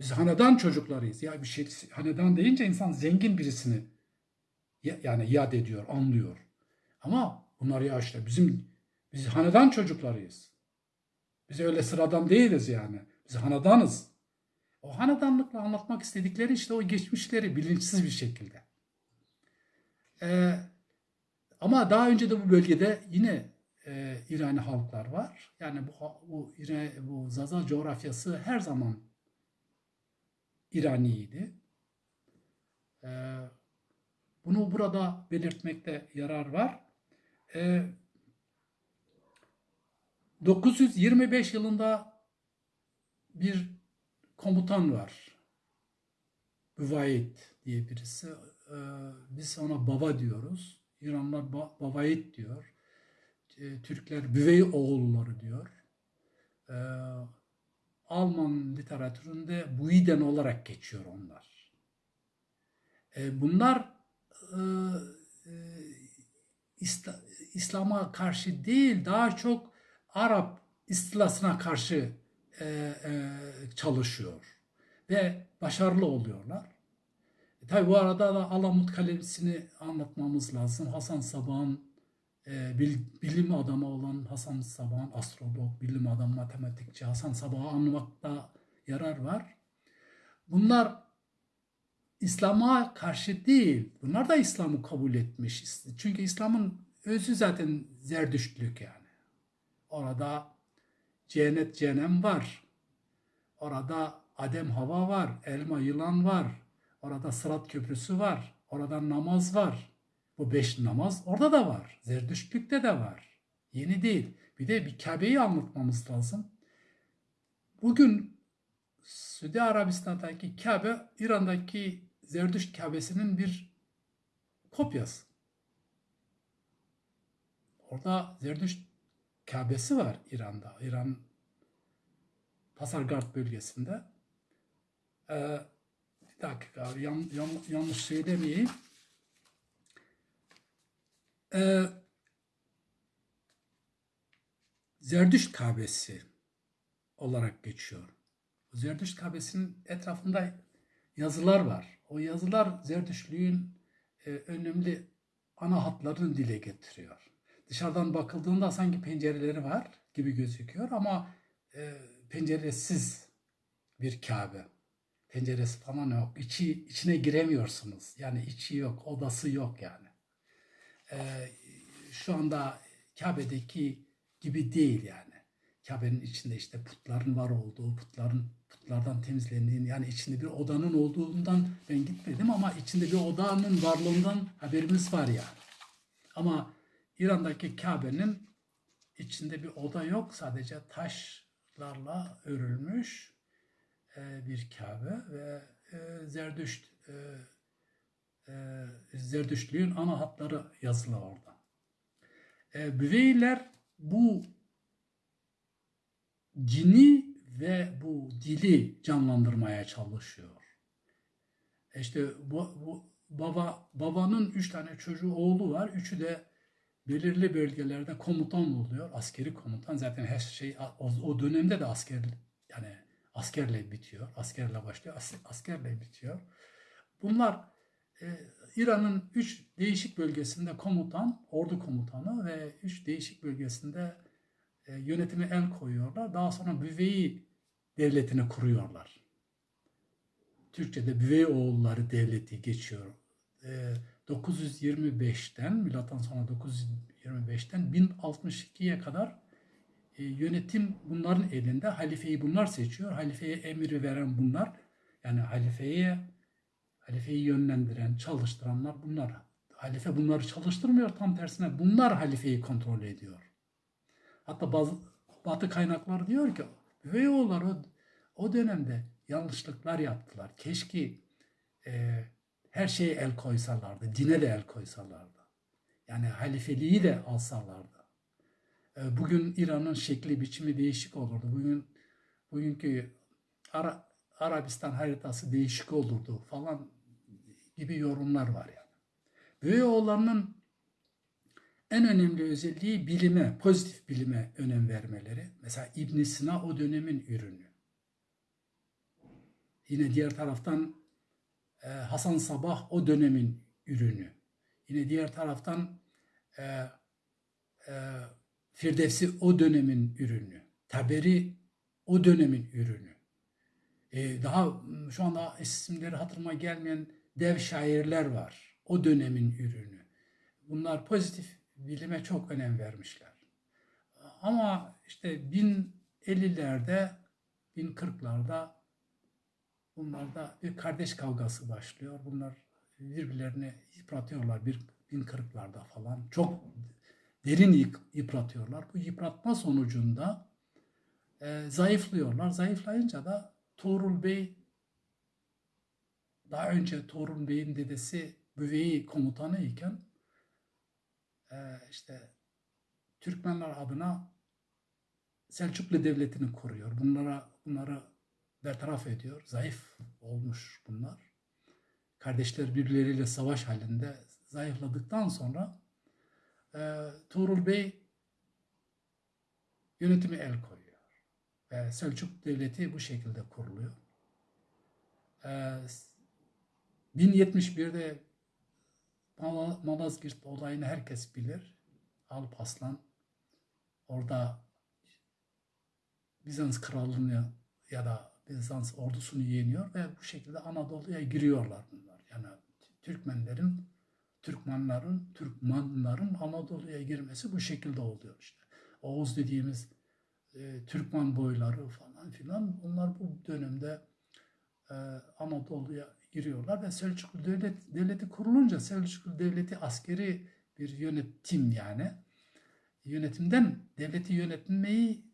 Biz hanedan çocuklarıyız. Ya bir şey hanedan deyince insan zengin birisini ya- yani yad ediyor, anlıyor. Ama bunlar ya işte bizim biz hanedan çocuklarıyız. Biz öyle sıradan değiliz yani. Biz hanedanız. O hanedanlıkla anlatmak istedikleri işte o geçmişleri bilinçsiz bir şekilde. Ee, ama daha önce de bu bölgede yine e, İrani halklar var. Yani bu bu, bu Zaza coğrafyası her zaman İraniydi. Ee, bunu burada belirtmekte yarar var. Ee, 925 yılında bir komutan var. Büvayit diye birisi. Ee, biz ona baba diyoruz. İranlılar ba- diyor. Ee, Türkler Büvey oğulları diyor. Ee, Alman literatüründe Buiden olarak geçiyor onlar. Bunlar e, e, İsla- İslam'a karşı değil, daha çok Arap istilasına karşı e, e, çalışıyor ve başarılı oluyorlar. E, tabii bu arada da Alamut Kalesi'ni anlatmamız lazım. Hasan Sabah'ın e, bil- bilim adamı olan Hasan Sabah'ın astrolog, bilim adamı, matematikçi Hasan Sabah'ı anlamakta yarar var. Bunlar İslam'a karşı değil. Bunlar da İslam'ı kabul etmiş. Çünkü İslam'ın özü zaten zerdüştlük yani. Orada cennet cehennem var. Orada Adem hava var. Elma yılan var. Orada Sırat Köprüsü var. Orada namaz var. Bu beş namaz orada da var. Zerdüştlükte de var. Yeni değil. Bir de bir Kabe'yi anlatmamız lazım. Bugün Suudi Arabistan'daki Kabe, İran'daki Zerdüşt Kabe'sinin bir kopyası. Orada Zerdüşt Kabe'si var İran'da. İran Pasargard bölgesinde. Ee, bir dakika yan, yan, yanlış söylemeyeyim. Ee, Zerdüşt Kabe'si olarak geçiyor. Zerdüşt Kabe'sinin etrafında yazılar var. O yazılar Zerdüştlüğün e, önemli ana hatlarını dile getiriyor. Dışarıdan bakıldığında sanki pencereleri var gibi gözüküyor ama e, penceresiz bir Kabe. Penceresi falan yok. İçi, içine giremiyorsunuz. Yani içi yok, odası yok yani. E, şu anda Kabe'deki gibi değil yani. Kabe'nin içinde işte putların var olduğu, putların putlardan temizlendiğini yani içinde bir odanın olduğundan ben gitmedim ama içinde bir odanın varlığından haberimiz var yani. Ama İran'daki Kabe'nin içinde bir oda yok. Sadece taşlarla örülmüş e, bir Kabe ve e, Zerdüşt e, Zerdüştlüğün ana hatları yazılı orada. Büveyler bu cini ve bu dili canlandırmaya çalışıyor. İşte bu, bu baba babanın üç tane çocuğu oğlu var. Üçü de belirli bölgelerde komutan oluyor. Askeri komutan. Zaten her şey o, dönemde de asker yani askerle bitiyor. Askerle başlıyor. as- askerle bitiyor. Bunlar e, İran'ın üç değişik bölgesinde komutan, ordu komutanı ve üç değişik bölgesinde e, yönetime el koyuyorlar. Daha sonra Büveyi devletini kuruyorlar. Türkçe'de Büvey oğulları devleti geçiyor. E, 925'ten milattan sonra 925'ten 1062'ye kadar e, yönetim bunların elinde. Halifeyi bunlar seçiyor. Halifeye emri veren bunlar. Yani halifeye halifeyi yönlendiren, çalıştıranlar bunlar. Halife bunları çalıştırmıyor. Tam tersine bunlar halifeyi kontrol ediyor. Hatta bazı batı kaynakları diyor ki Üveyoğulları o, o dönemde yanlışlıklar yaptılar. Keşke e, her şeye el koysalardı. Dine de el koysalardı. Yani halifeliği de alsalardı. E, bugün İran'ın şekli biçimi değişik olurdu. Bugün bugünkü Ara, Arabistan haritası değişik olurdu falan gibi yorumlar var yani. Büyüoğullarının en önemli özelliği bilime, pozitif bilime önem vermeleri. Mesela İbn Sina o dönemin ürünü. Yine diğer taraftan e, Hasan Sabah o dönemin ürünü. Yine diğer taraftan e, e, Firdevsi o dönemin ürünü. Taberi o dönemin ürünü. E, daha şu anda isimleri hatırıma gelmeyen dev şairler var. O dönemin ürünü. Bunlar pozitif bilime çok önem vermişler. Ama işte 1050'lerde, 1040'larda bunlarda bir kardeş kavgası başlıyor. Bunlar birbirlerini yıpratıyorlar bir 1040'larda falan. Çok derin yıpratıyorlar. Bu yıpratma sonucunda e, zayıflıyorlar. Zayıflayınca da Tuğrul Bey daha önce Tuğrul Bey'in dedesi Büveyi komutanı iken e, işte Türkmenler adına Selçuklu Devleti'ni kuruyor. Bunlara bunları bertaraf ediyor. Zayıf olmuş bunlar. Kardeşler birbirleriyle savaş halinde zayıfladıktan sonra e, Tuğrul Bey yönetimi el koyuyor. Ve Selçuk Devleti bu şekilde kuruluyor. E, 1071'de Mala- Malazgirt olayını herkes bilir. Alparslan orada Bizans krallığını ya da Bizans ordusunu yeniyor ve bu şekilde Anadolu'ya giriyorlar bunlar. Yani Türkmenlerin, Türkmenlerin, Türkmenlerin Anadolu'ya girmesi bu şekilde oluyor işte. Oğuz dediğimiz e, Türkmen boyları falan filan bunlar bu dönemde e, Anadolu'ya giriyorlar ve Selçuklu devlet, devleti kurulunca Selçuklu devleti askeri bir yönetim yani yönetimden devleti yönetmeyi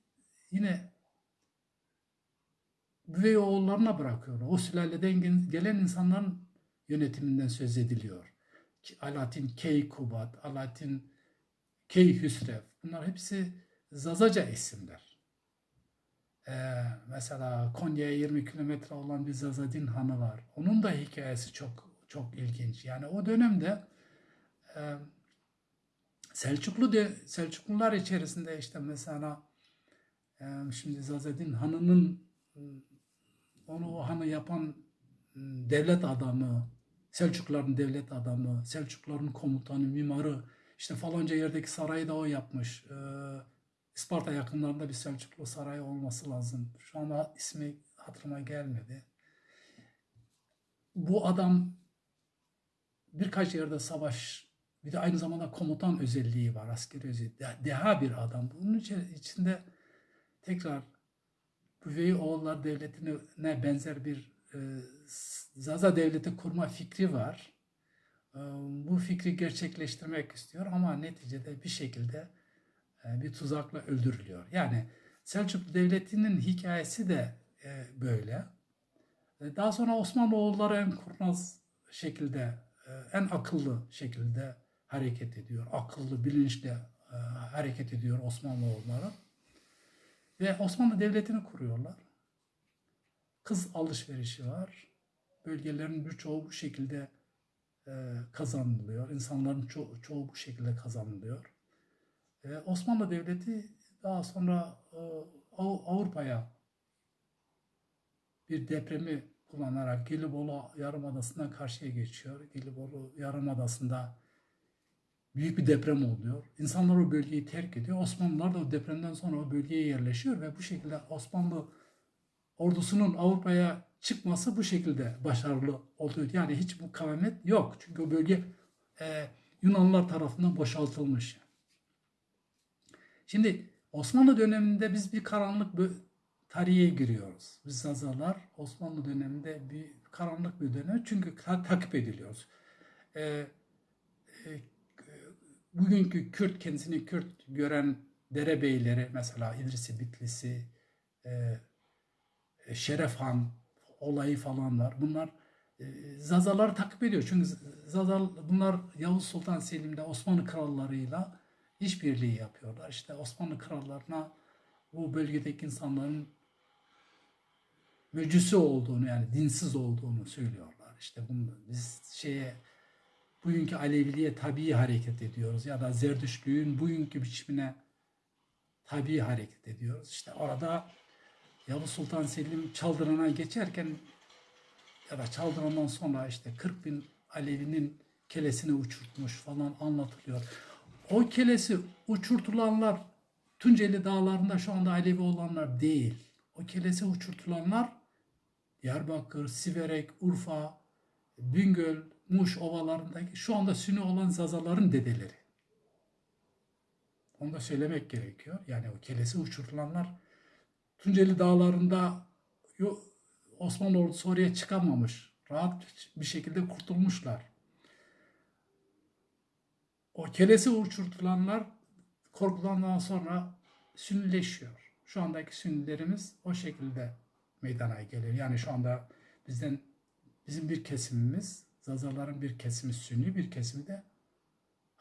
yine üvey oğullarına bırakıyorlar. O sülaleden gelen insanların yönetiminden söz ediliyor. Alaaddin Keykubat, Alaaddin Keyhüsrev bunlar hepsi Zazaca isimler. Ee, mesela Konya'ya 20 kilometre olan bir Zazadin Hanı var. Onun da hikayesi çok çok ilginç. Yani o dönemde e, Selçuklu de, Selçuklular içerisinde işte mesela e, şimdi Zazadin Hanı'nın e, onu o hanı yapan e, devlet adamı, Selçukluların devlet adamı, Selçukluların komutanı, mimarı, işte falanca yerdeki sarayı da o yapmış. E, Isparta yakınlarında bir Selçuklu sarayı olması lazım. Şu anda ismi hatırıma gelmedi. Bu adam birkaç yerde savaş, bir de aynı zamanda komutan özelliği var, askeri özelliği. De- Deha bir adam. Bunun içi- içinde tekrar Büveyi Oğullar Devleti'ne benzer bir e, Zaza Devleti kurma fikri var. E, bu fikri gerçekleştirmek istiyor ama neticede bir şekilde e, bir tuzakla öldürülüyor. Yani Selçuklu Devleti'nin hikayesi de e, böyle. E, Daha sonra Osmanoğulları en kurnaz şekilde, e, en akıllı şekilde hareket ediyor. Akıllı, bilinçli e, hareket ediyor Osmanoğulları. Ve Osmanlı Devleti'ni kuruyorlar. Kız alışverişi var. Bölgelerin birçoğu bu şekilde e, kazanılıyor. İnsanların ço- çoğu bu şekilde kazanılıyor. E, Osmanlı Devleti daha sonra e, Av- Avrupa'ya bir depremi kullanarak Gelibolu Yarımadası'ndan karşıya geçiyor. Gelibolu Yarımadası'nda büyük bir deprem oluyor. İnsanlar o bölgeyi terk ediyor. Osmanlılar da o depremden sonra o bölgeye yerleşiyor ve bu şekilde Osmanlı ordusunun Avrupa'ya çıkması bu şekilde başarılı oluyor. Yani hiç mukavemet yok. Çünkü o bölge e, Yunanlılar tarafından boşaltılmış. Şimdi Osmanlı döneminde biz bir karanlık bir tarihe giriyoruz. Biz Zazalar Osmanlı döneminde bir karanlık bir dönem çünkü ta- takip ediliyoruz. E, e, bugünkü Kürt kendisini Kürt gören derebeyleri mesela İdrisi Bitlisi, e, Şeref Han olayı falan var. Bunlar e, Zazaları takip ediyor. Çünkü Zazal bunlar Yavuz Sultan Selim'de Osmanlı krallarıyla işbirliği yapıyorlar. İşte Osmanlı krallarına bu bölgedeki insanların mecüsü olduğunu yani dinsiz olduğunu söylüyorlar. İşte bunu biz şeye bugünkü Aleviliğe tabii hareket ediyoruz ya da Zerdüştlüğün bugünkü biçimine tabii hareket ediyoruz. İşte orada Yavuz Sultan Selim Çaldıran'a geçerken ya da Çaldıran'dan sonra işte 40 bin Alevi'nin kelesini uçurtmuş falan anlatılıyor. O kelesi uçurtulanlar Tunceli dağlarında şu anda Alevi olanlar değil. O kelesi uçurtulanlar Diyarbakır, Siverek, Urfa, Bingöl, Muş ovalarındaki şu anda Sünni olan Zazaların dedeleri. Onu da söylemek gerekiyor. Yani o kelesi uçurulanlar Tunceli dağlarında Osmanlı ordusu oraya çıkamamış. Rahat bir şekilde kurtulmuşlar. O kelesi uçurtulanlar korkulandan sonra Sünnileşiyor. Şu andaki Sünnilerimiz o şekilde meydana geliyor. Yani şu anda bizden bizim bir kesimimiz, Zazaların bir kesimi Sünni, bir kesimi de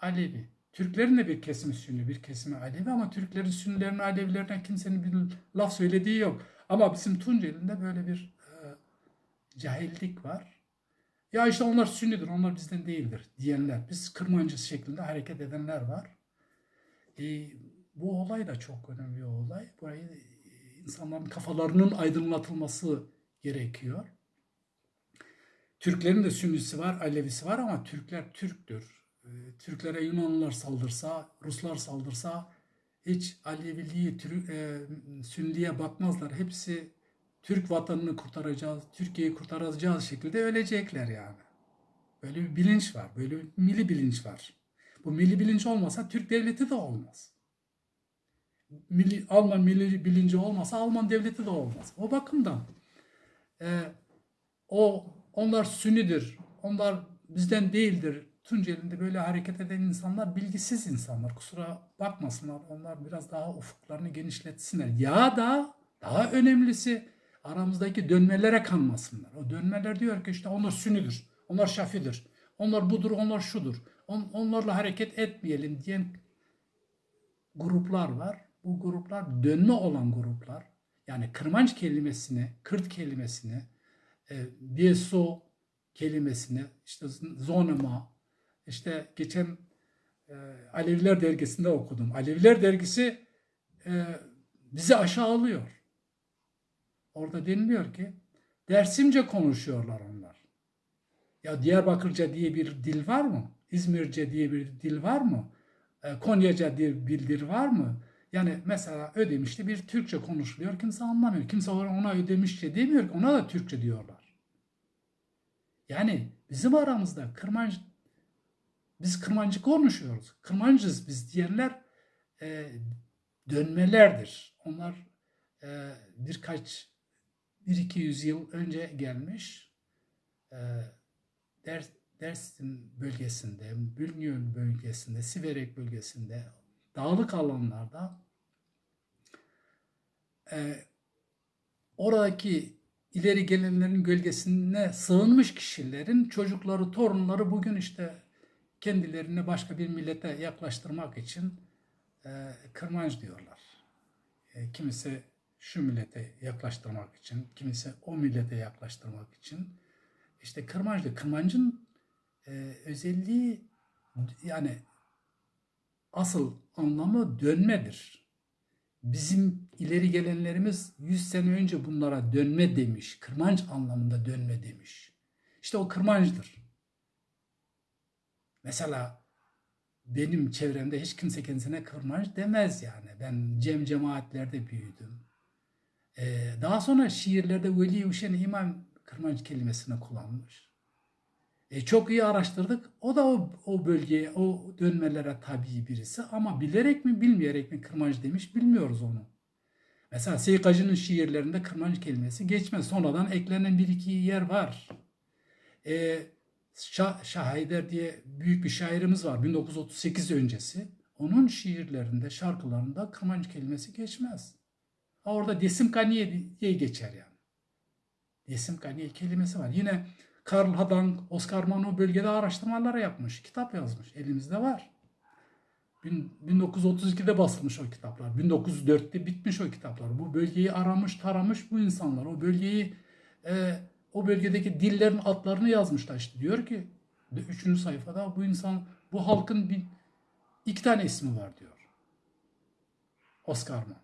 Alevi. Türklerin de bir kesimi Sünni, bir kesimi Alevi ama Türklerin Sünnilerin Alevilerden kimsenin bir laf söylediği yok. Ama bizim Tunceli'nde böyle bir e, cahillik var. Ya işte onlar Sünnidir, onlar bizden değildir diyenler. Biz Kırmancı şeklinde hareket edenler var. E, bu olay da çok önemli bir olay. Burayı e, insanların kafalarının aydınlatılması gerekiyor. Türklerin de Sünnisi var, Alevisi var ama Türkler Türktür. Ee, Türklere Yunanlılar saldırsa, Ruslar saldırsa hiç Aleviliği, e, Sünniye bakmazlar. Hepsi Türk vatanını kurtaracağız, Türkiye'yi kurtaracağız şekilde ölecekler yani. Böyle bir bilinç var, böyle bir milli bilinç var. Bu milli bilinç olmasa Türk devleti de olmaz. Milli, Alman milli bilinci olmasa Alman devleti de olmaz. O bakımdan e, o onlar Sünnidir, onlar bizden değildir. Tunceli'nde böyle hareket eden insanlar bilgisiz insanlar. Kusura bakmasınlar. Onlar biraz daha ufuklarını genişletsinler. Ya da daha önemlisi aramızdaki dönmelere kanmasınlar. O dönmeler diyor ki işte onlar Sünnidir, onlar Şafidir, onlar budur, onlar şudur. On, onlarla hareket etmeyelim diyen gruplar var. Bu gruplar dönme olan gruplar. Yani kırmanç kelimesini, Kürt kelimesini, e, Bieso kelimesini, işte zonema, işte geçen e, Aleviler dergisinde okudum. Aleviler dergisi e, bizi aşağılıyor. Orada deniliyor ki Dersimce konuşuyorlar onlar. Ya Diyarbakırca diye bir dil var mı? İzmirce diye bir dil var mı? E, Konyaca diye bir dil var mı? Yani mesela Ödemiş'te bir Türkçe konuşuluyor. Kimse anlamıyor. Kimse ona Ödemişçe demiyor ki ona da Türkçe diyorlar. Yani bizim aramızda Kırmancı biz Kırmancı konuşuyoruz. Kırmancız biz diyenler e, dönmelerdir. Onlar e, birkaç bir iki yüzyıl önce gelmiş e, Ders, Dersim bölgesinde, Bülgün bölgesinde, Siverek bölgesinde, dağlık alanlarda e, oradaki ileri gelenlerin gölgesine sığınmış kişilerin çocukları, torunları bugün işte kendilerini başka bir millete yaklaştırmak için e, kırmanç diyorlar. E, kimisi şu millete yaklaştırmak için, kimisi o millete yaklaştırmak için. İşte kırmancı, kırmancın e, özelliği yani asıl anlamı dönmedir. Bizim ileri gelenlerimiz 100 sene önce bunlara dönme demiş. Kırmanç anlamında dönme demiş. İşte o kırmancıdır. Mesela benim çevremde hiç kimse kendisine kırmancı demez yani. Ben cem cemaatlerde büyüdüm. Ee, daha sonra şiirlerde Veli Hüseyin İmam kırmancı kelimesini kullanmış. E, çok iyi araştırdık. O da o, o bölgeye, o dönmelere tabi birisi. Ama bilerek mi bilmeyerek mi kırmancı demiş bilmiyoruz onu. Mesela Seykacı'nın şiirlerinde kırmancı kelimesi geçmez. Sonradan eklenen bir iki yer var. E, Şah, Şah Haydar diye büyük bir şairimiz var 1938 öncesi. Onun şiirlerinde, şarkılarında kırmancı kelimesi geçmez. Ha orada desim kaniye diye geçer yani. Desim kaniye kelimesi var. Yine Karl Hadank, Oscar Mano bölgede araştırmalar yapmış. Kitap yazmış. Elimizde var. Bin- 1932'de basılmış o kitaplar. 1904'te bitmiş o kitaplar. Bu bölgeyi aramış, taramış bu insanlar. O bölgeyi e, o bölgedeki dillerin adlarını yazmışlar işte. Diyor ki üçüncü sayfada bu insan bu halkın bir, iki tane ismi var diyor. Oscar Mann.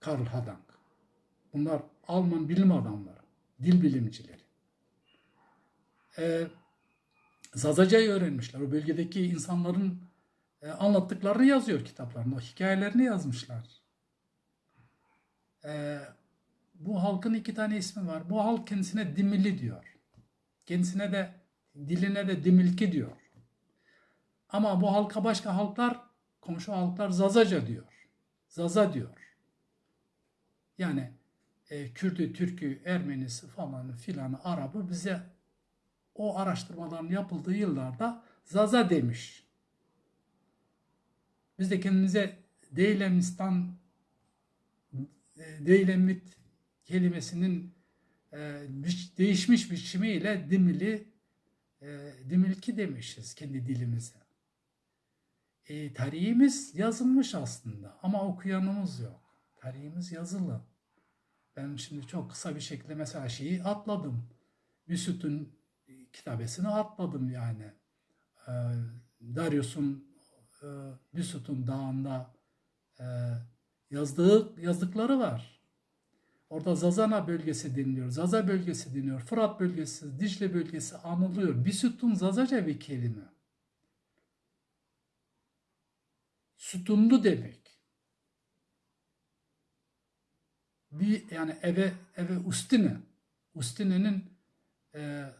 Karl Hadank. Bunlar Alman bilim adamları, dil bilimcileri. Ee, Zazaca'yı öğrenmişler. O bölgedeki insanların e, anlattıklarını yazıyor kitaplarında. O hikayelerini yazmışlar. Ee, bu halkın iki tane ismi var. Bu halk kendisine Dimili diyor. Kendisine de diline de Dimilki diyor. Ama bu halka başka halklar, komşu halklar Zazaca diyor. Zaza diyor. Yani e, Kürtü, Türkü, Ermenisi falanı filanı Arabı bize o araştırmaların yapıldığı yıllarda Zaza demiş. Biz de kendimize Deylemistan e, Deylemit kelimesinin e, değişmiş biçimiyle Dimili e, Dimilki demişiz kendi dilimize. E, tarihimiz yazılmış aslında ama okuyanımız yok. Tarihimiz yazılı. Ben şimdi çok kısa bir şekilde mesela şeyi atladım. Büsüt'ün kitabesini atladım yani. Ee, Darius'un e, Büsüt'ün dağında e, yazdığı yazdıkları var. Orada Zazana bölgesi deniliyor. Zaza bölgesi deniliyor. Fırat bölgesi, Dicle bölgesi anılıyor. Büsüt'ün Zazaca bir kelime. Sütunlu demek. Bir yani eve eve ustine. Ustine'nin e,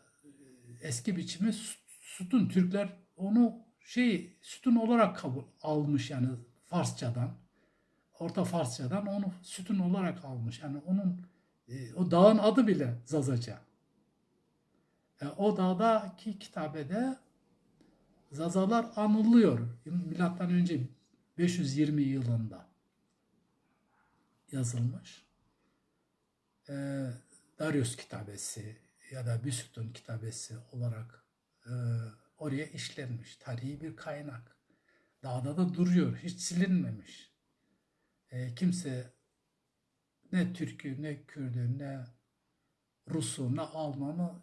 eski biçimi sü- sütun. Türkler onu şey sütun olarak kabul almış yani Farsçadan. Orta Farsçadan onu sütun olarak almış. Yani onun e, o dağın adı bile Zazaca. E, o dağdaki kitabede Zazalar anılıyor. Milattan önce 520 yılında yazılmış. E, Darius kitabesi ya da Büsüt'ün kitabesi olarak e, oraya işlenmiş. Tarihi bir kaynak. Dağda da duruyor. Hiç silinmemiş. E, kimse ne Türk'ü, ne Kürt'ü, ne Rus'u, ne Alman'ı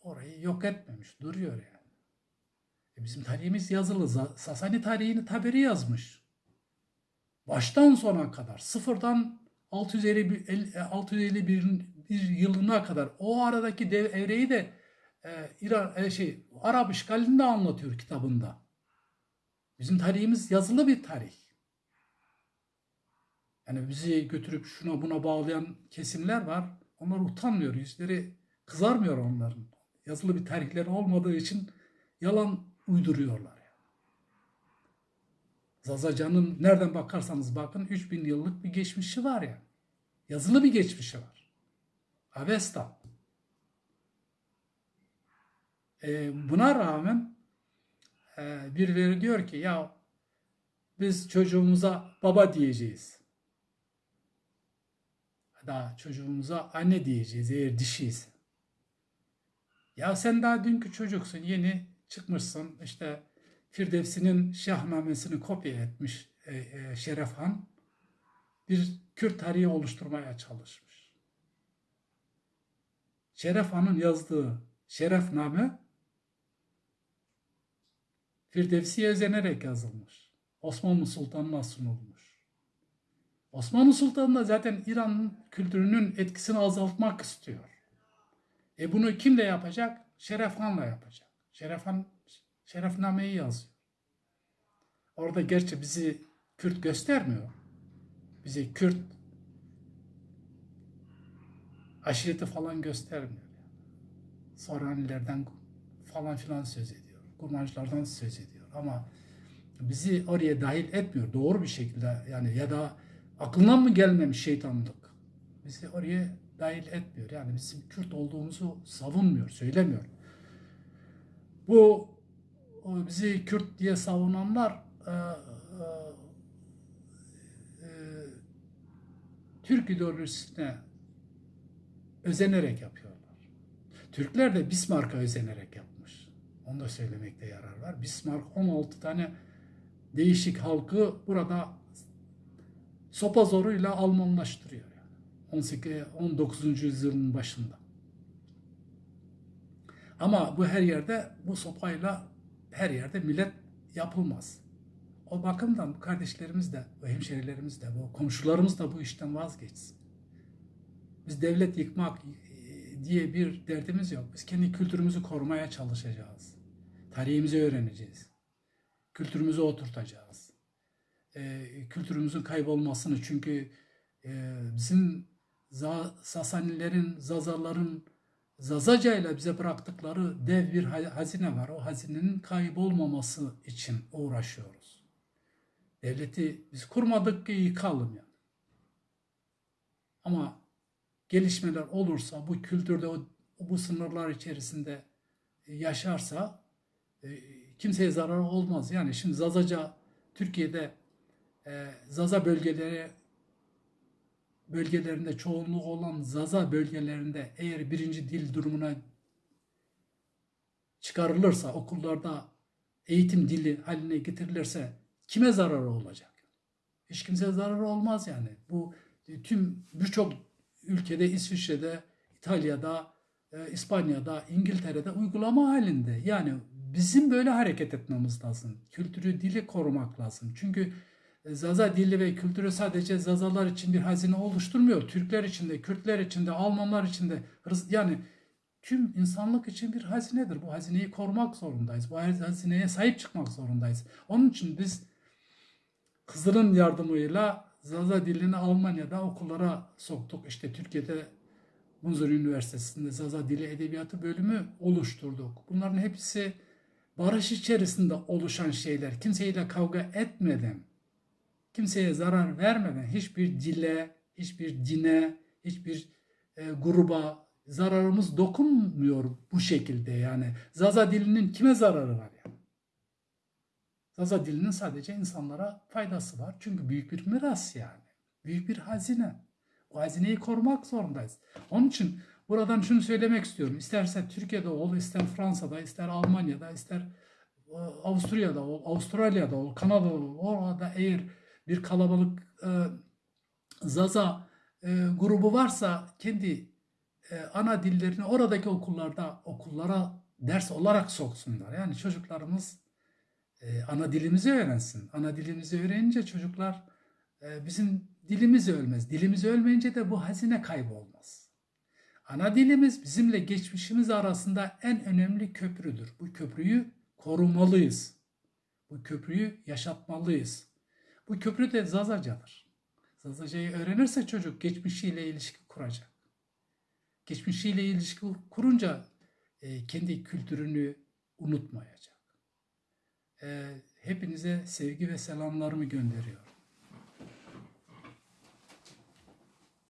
orayı yok etmemiş. Duruyor yani. E, bizim tarihimiz yazılı. Sasani tarihini Taberi yazmış. Baştan sona kadar sıfırdan 651, 651 bir yılına kadar o aradaki dev evreyi de e, İran e, şey Arap işgalini de anlatıyor kitabında. Bizim tarihimiz yazılı bir tarih. Yani bizi götürüp şuna buna bağlayan kesimler var. Onlar utanmıyor. Yüzleri kızarmıyor onların. Yazılı bir tarihleri olmadığı için yalan uyduruyorlar. Yani. Zazacan'ın nereden bakarsanız bakın 3000 yıllık bir geçmişi var yani. Yazılı bir geçmişi var. Avesta. Ee, buna rağmen e, birileri diyor ki ya biz çocuğumuza baba diyeceğiz. Daha çocuğumuza anne diyeceğiz eğer dişiyse. Ya sen daha dünkü çocuksun yeni çıkmışsın işte Firdevsi'nin şahnamesini kopya etmiş e, e, Şeref Han bir Kürt tarihi oluşturmaya çalışmış. Şeref Han'ın yazdığı Şerefname Firdevsi'ye özenerek yazılmış. Osmanlı Sultanı'na sunulmuş. Osmanlı Sultanı da zaten İran kültürünün etkisini azaltmak istiyor. E bunu kim de yapacak? Şeref Han'la yapacak. Şeref Han Şerefname'yi yazıyor. Orada gerçi bizi Kürt göstermiyor. Bizi Kürt aşireti falan göstermiyor. Soranilerden falan filan söz ediyor. Kurmancılardan söz ediyor. Ama bizi oraya dahil etmiyor. Doğru bir şekilde yani ya da aklından mı gelmemiş şeytanlık. Bizi oraya dahil etmiyor. Yani bizim Kürt olduğumuzu savunmuyor, söylemiyor. Bu bizi Kürt diye savunanlar e, e, e, Türk ideolojisine özenerek yapıyorlar. Türkler de Bismarck'a özenerek yapmış. Onu da söylemekte yarar var. Bismarck 16 tane değişik halkı burada sopa zoruyla Almanlaştırıyor. Yani. 18 19. yüzyılın başında. Ama bu her yerde bu sopayla her yerde millet yapılmaz. O bakımdan kardeşlerimiz de, bu hemşerilerimiz de, bu komşularımız da bu işten vazgeçsin. Biz devlet yıkmak e, diye bir derdimiz yok. Biz kendi kültürümüzü korumaya çalışacağız. Tarihimizi öğreneceğiz. Kültürümüzü oturtacağız. E, kültürümüzün kaybolmasını çünkü e, bizim Za- Sasanilerin, Zazaların Zazaca ile bize bıraktıkları dev bir ha- hazine var. O hazinenin kaybolmaması için uğraşıyoruz. Devleti biz kurmadık ki yıkalım yani. Ama gelişmeler olursa bu kültürde bu sınırlar içerisinde yaşarsa e, kimseye zararı olmaz. Yani şimdi Zazaca Türkiye'de e, Zaza bölgeleri bölgelerinde çoğunluğu olan Zaza bölgelerinde eğer birinci dil durumuna çıkarılırsa, okullarda eğitim dili haline getirilirse kime zararı olacak? Hiç kimseye zararı olmaz yani. Bu e, tüm birçok ülkede, İsviçre'de, İtalya'da, e, İspanya'da, İngiltere'de uygulama halinde. Yani bizim böyle hareket etmemiz lazım. Kültürü, dili korumak lazım. Çünkü e, Zaza dili ve kültürü sadece Zazalar için bir hazine oluşturmuyor. Türkler için de, Kürtler için de, Almanlar için de yani tüm insanlık için bir hazinedir. Bu hazineyi korumak zorundayız. Bu hazineye sahip çıkmak zorundayız. Onun için biz Kızıl'ın yardımıyla Zaza dilini Almanya'da okullara soktuk. İşte Türkiye'de Munzur Üniversitesi'nde Zaza Dili Edebiyatı bölümü oluşturduk. Bunların hepsi barış içerisinde oluşan şeyler. Kimseyle kavga etmeden, kimseye zarar vermeden hiçbir dile, hiçbir dine, hiçbir e, gruba zararımız dokunmuyor bu şekilde yani. Zaza dilinin kime zararı var yani? Zaza dilinin sadece insanlara faydası var. Çünkü büyük bir miras yani. Büyük bir hazine. O hazineyi korumak zorundayız. Onun için buradan şunu söylemek istiyorum. İsterse Türkiye'de ol, ister Fransa'da, ister Almanya'da, ister e, Avusturya'da ol, Avustralya'da ol, Kanada'da ol. Orada eğer bir kalabalık e, Zaza e, grubu varsa kendi e, ana dillerini oradaki okullarda okullara ders olarak soksunlar. Yani çocuklarımız e, ana dilimizi öğrensin. Ana dilimizi öğrenince çocuklar e, bizim dilimiz ölmez. Dilimiz ölmeyince de bu hazine kaybolmaz. Ana dilimiz bizimle geçmişimiz arasında en önemli köprüdür. Bu köprüyü korumalıyız. Bu köprüyü yaşatmalıyız. Bu köprü de Zazacadır. Zazacayı öğrenirse çocuk geçmişiyle ilişki kuracak. Geçmişiyle ilişki kurunca e, kendi kültürünü unutmayacak. E, hepinize sevgi ve selamlarımı gönderiyorum.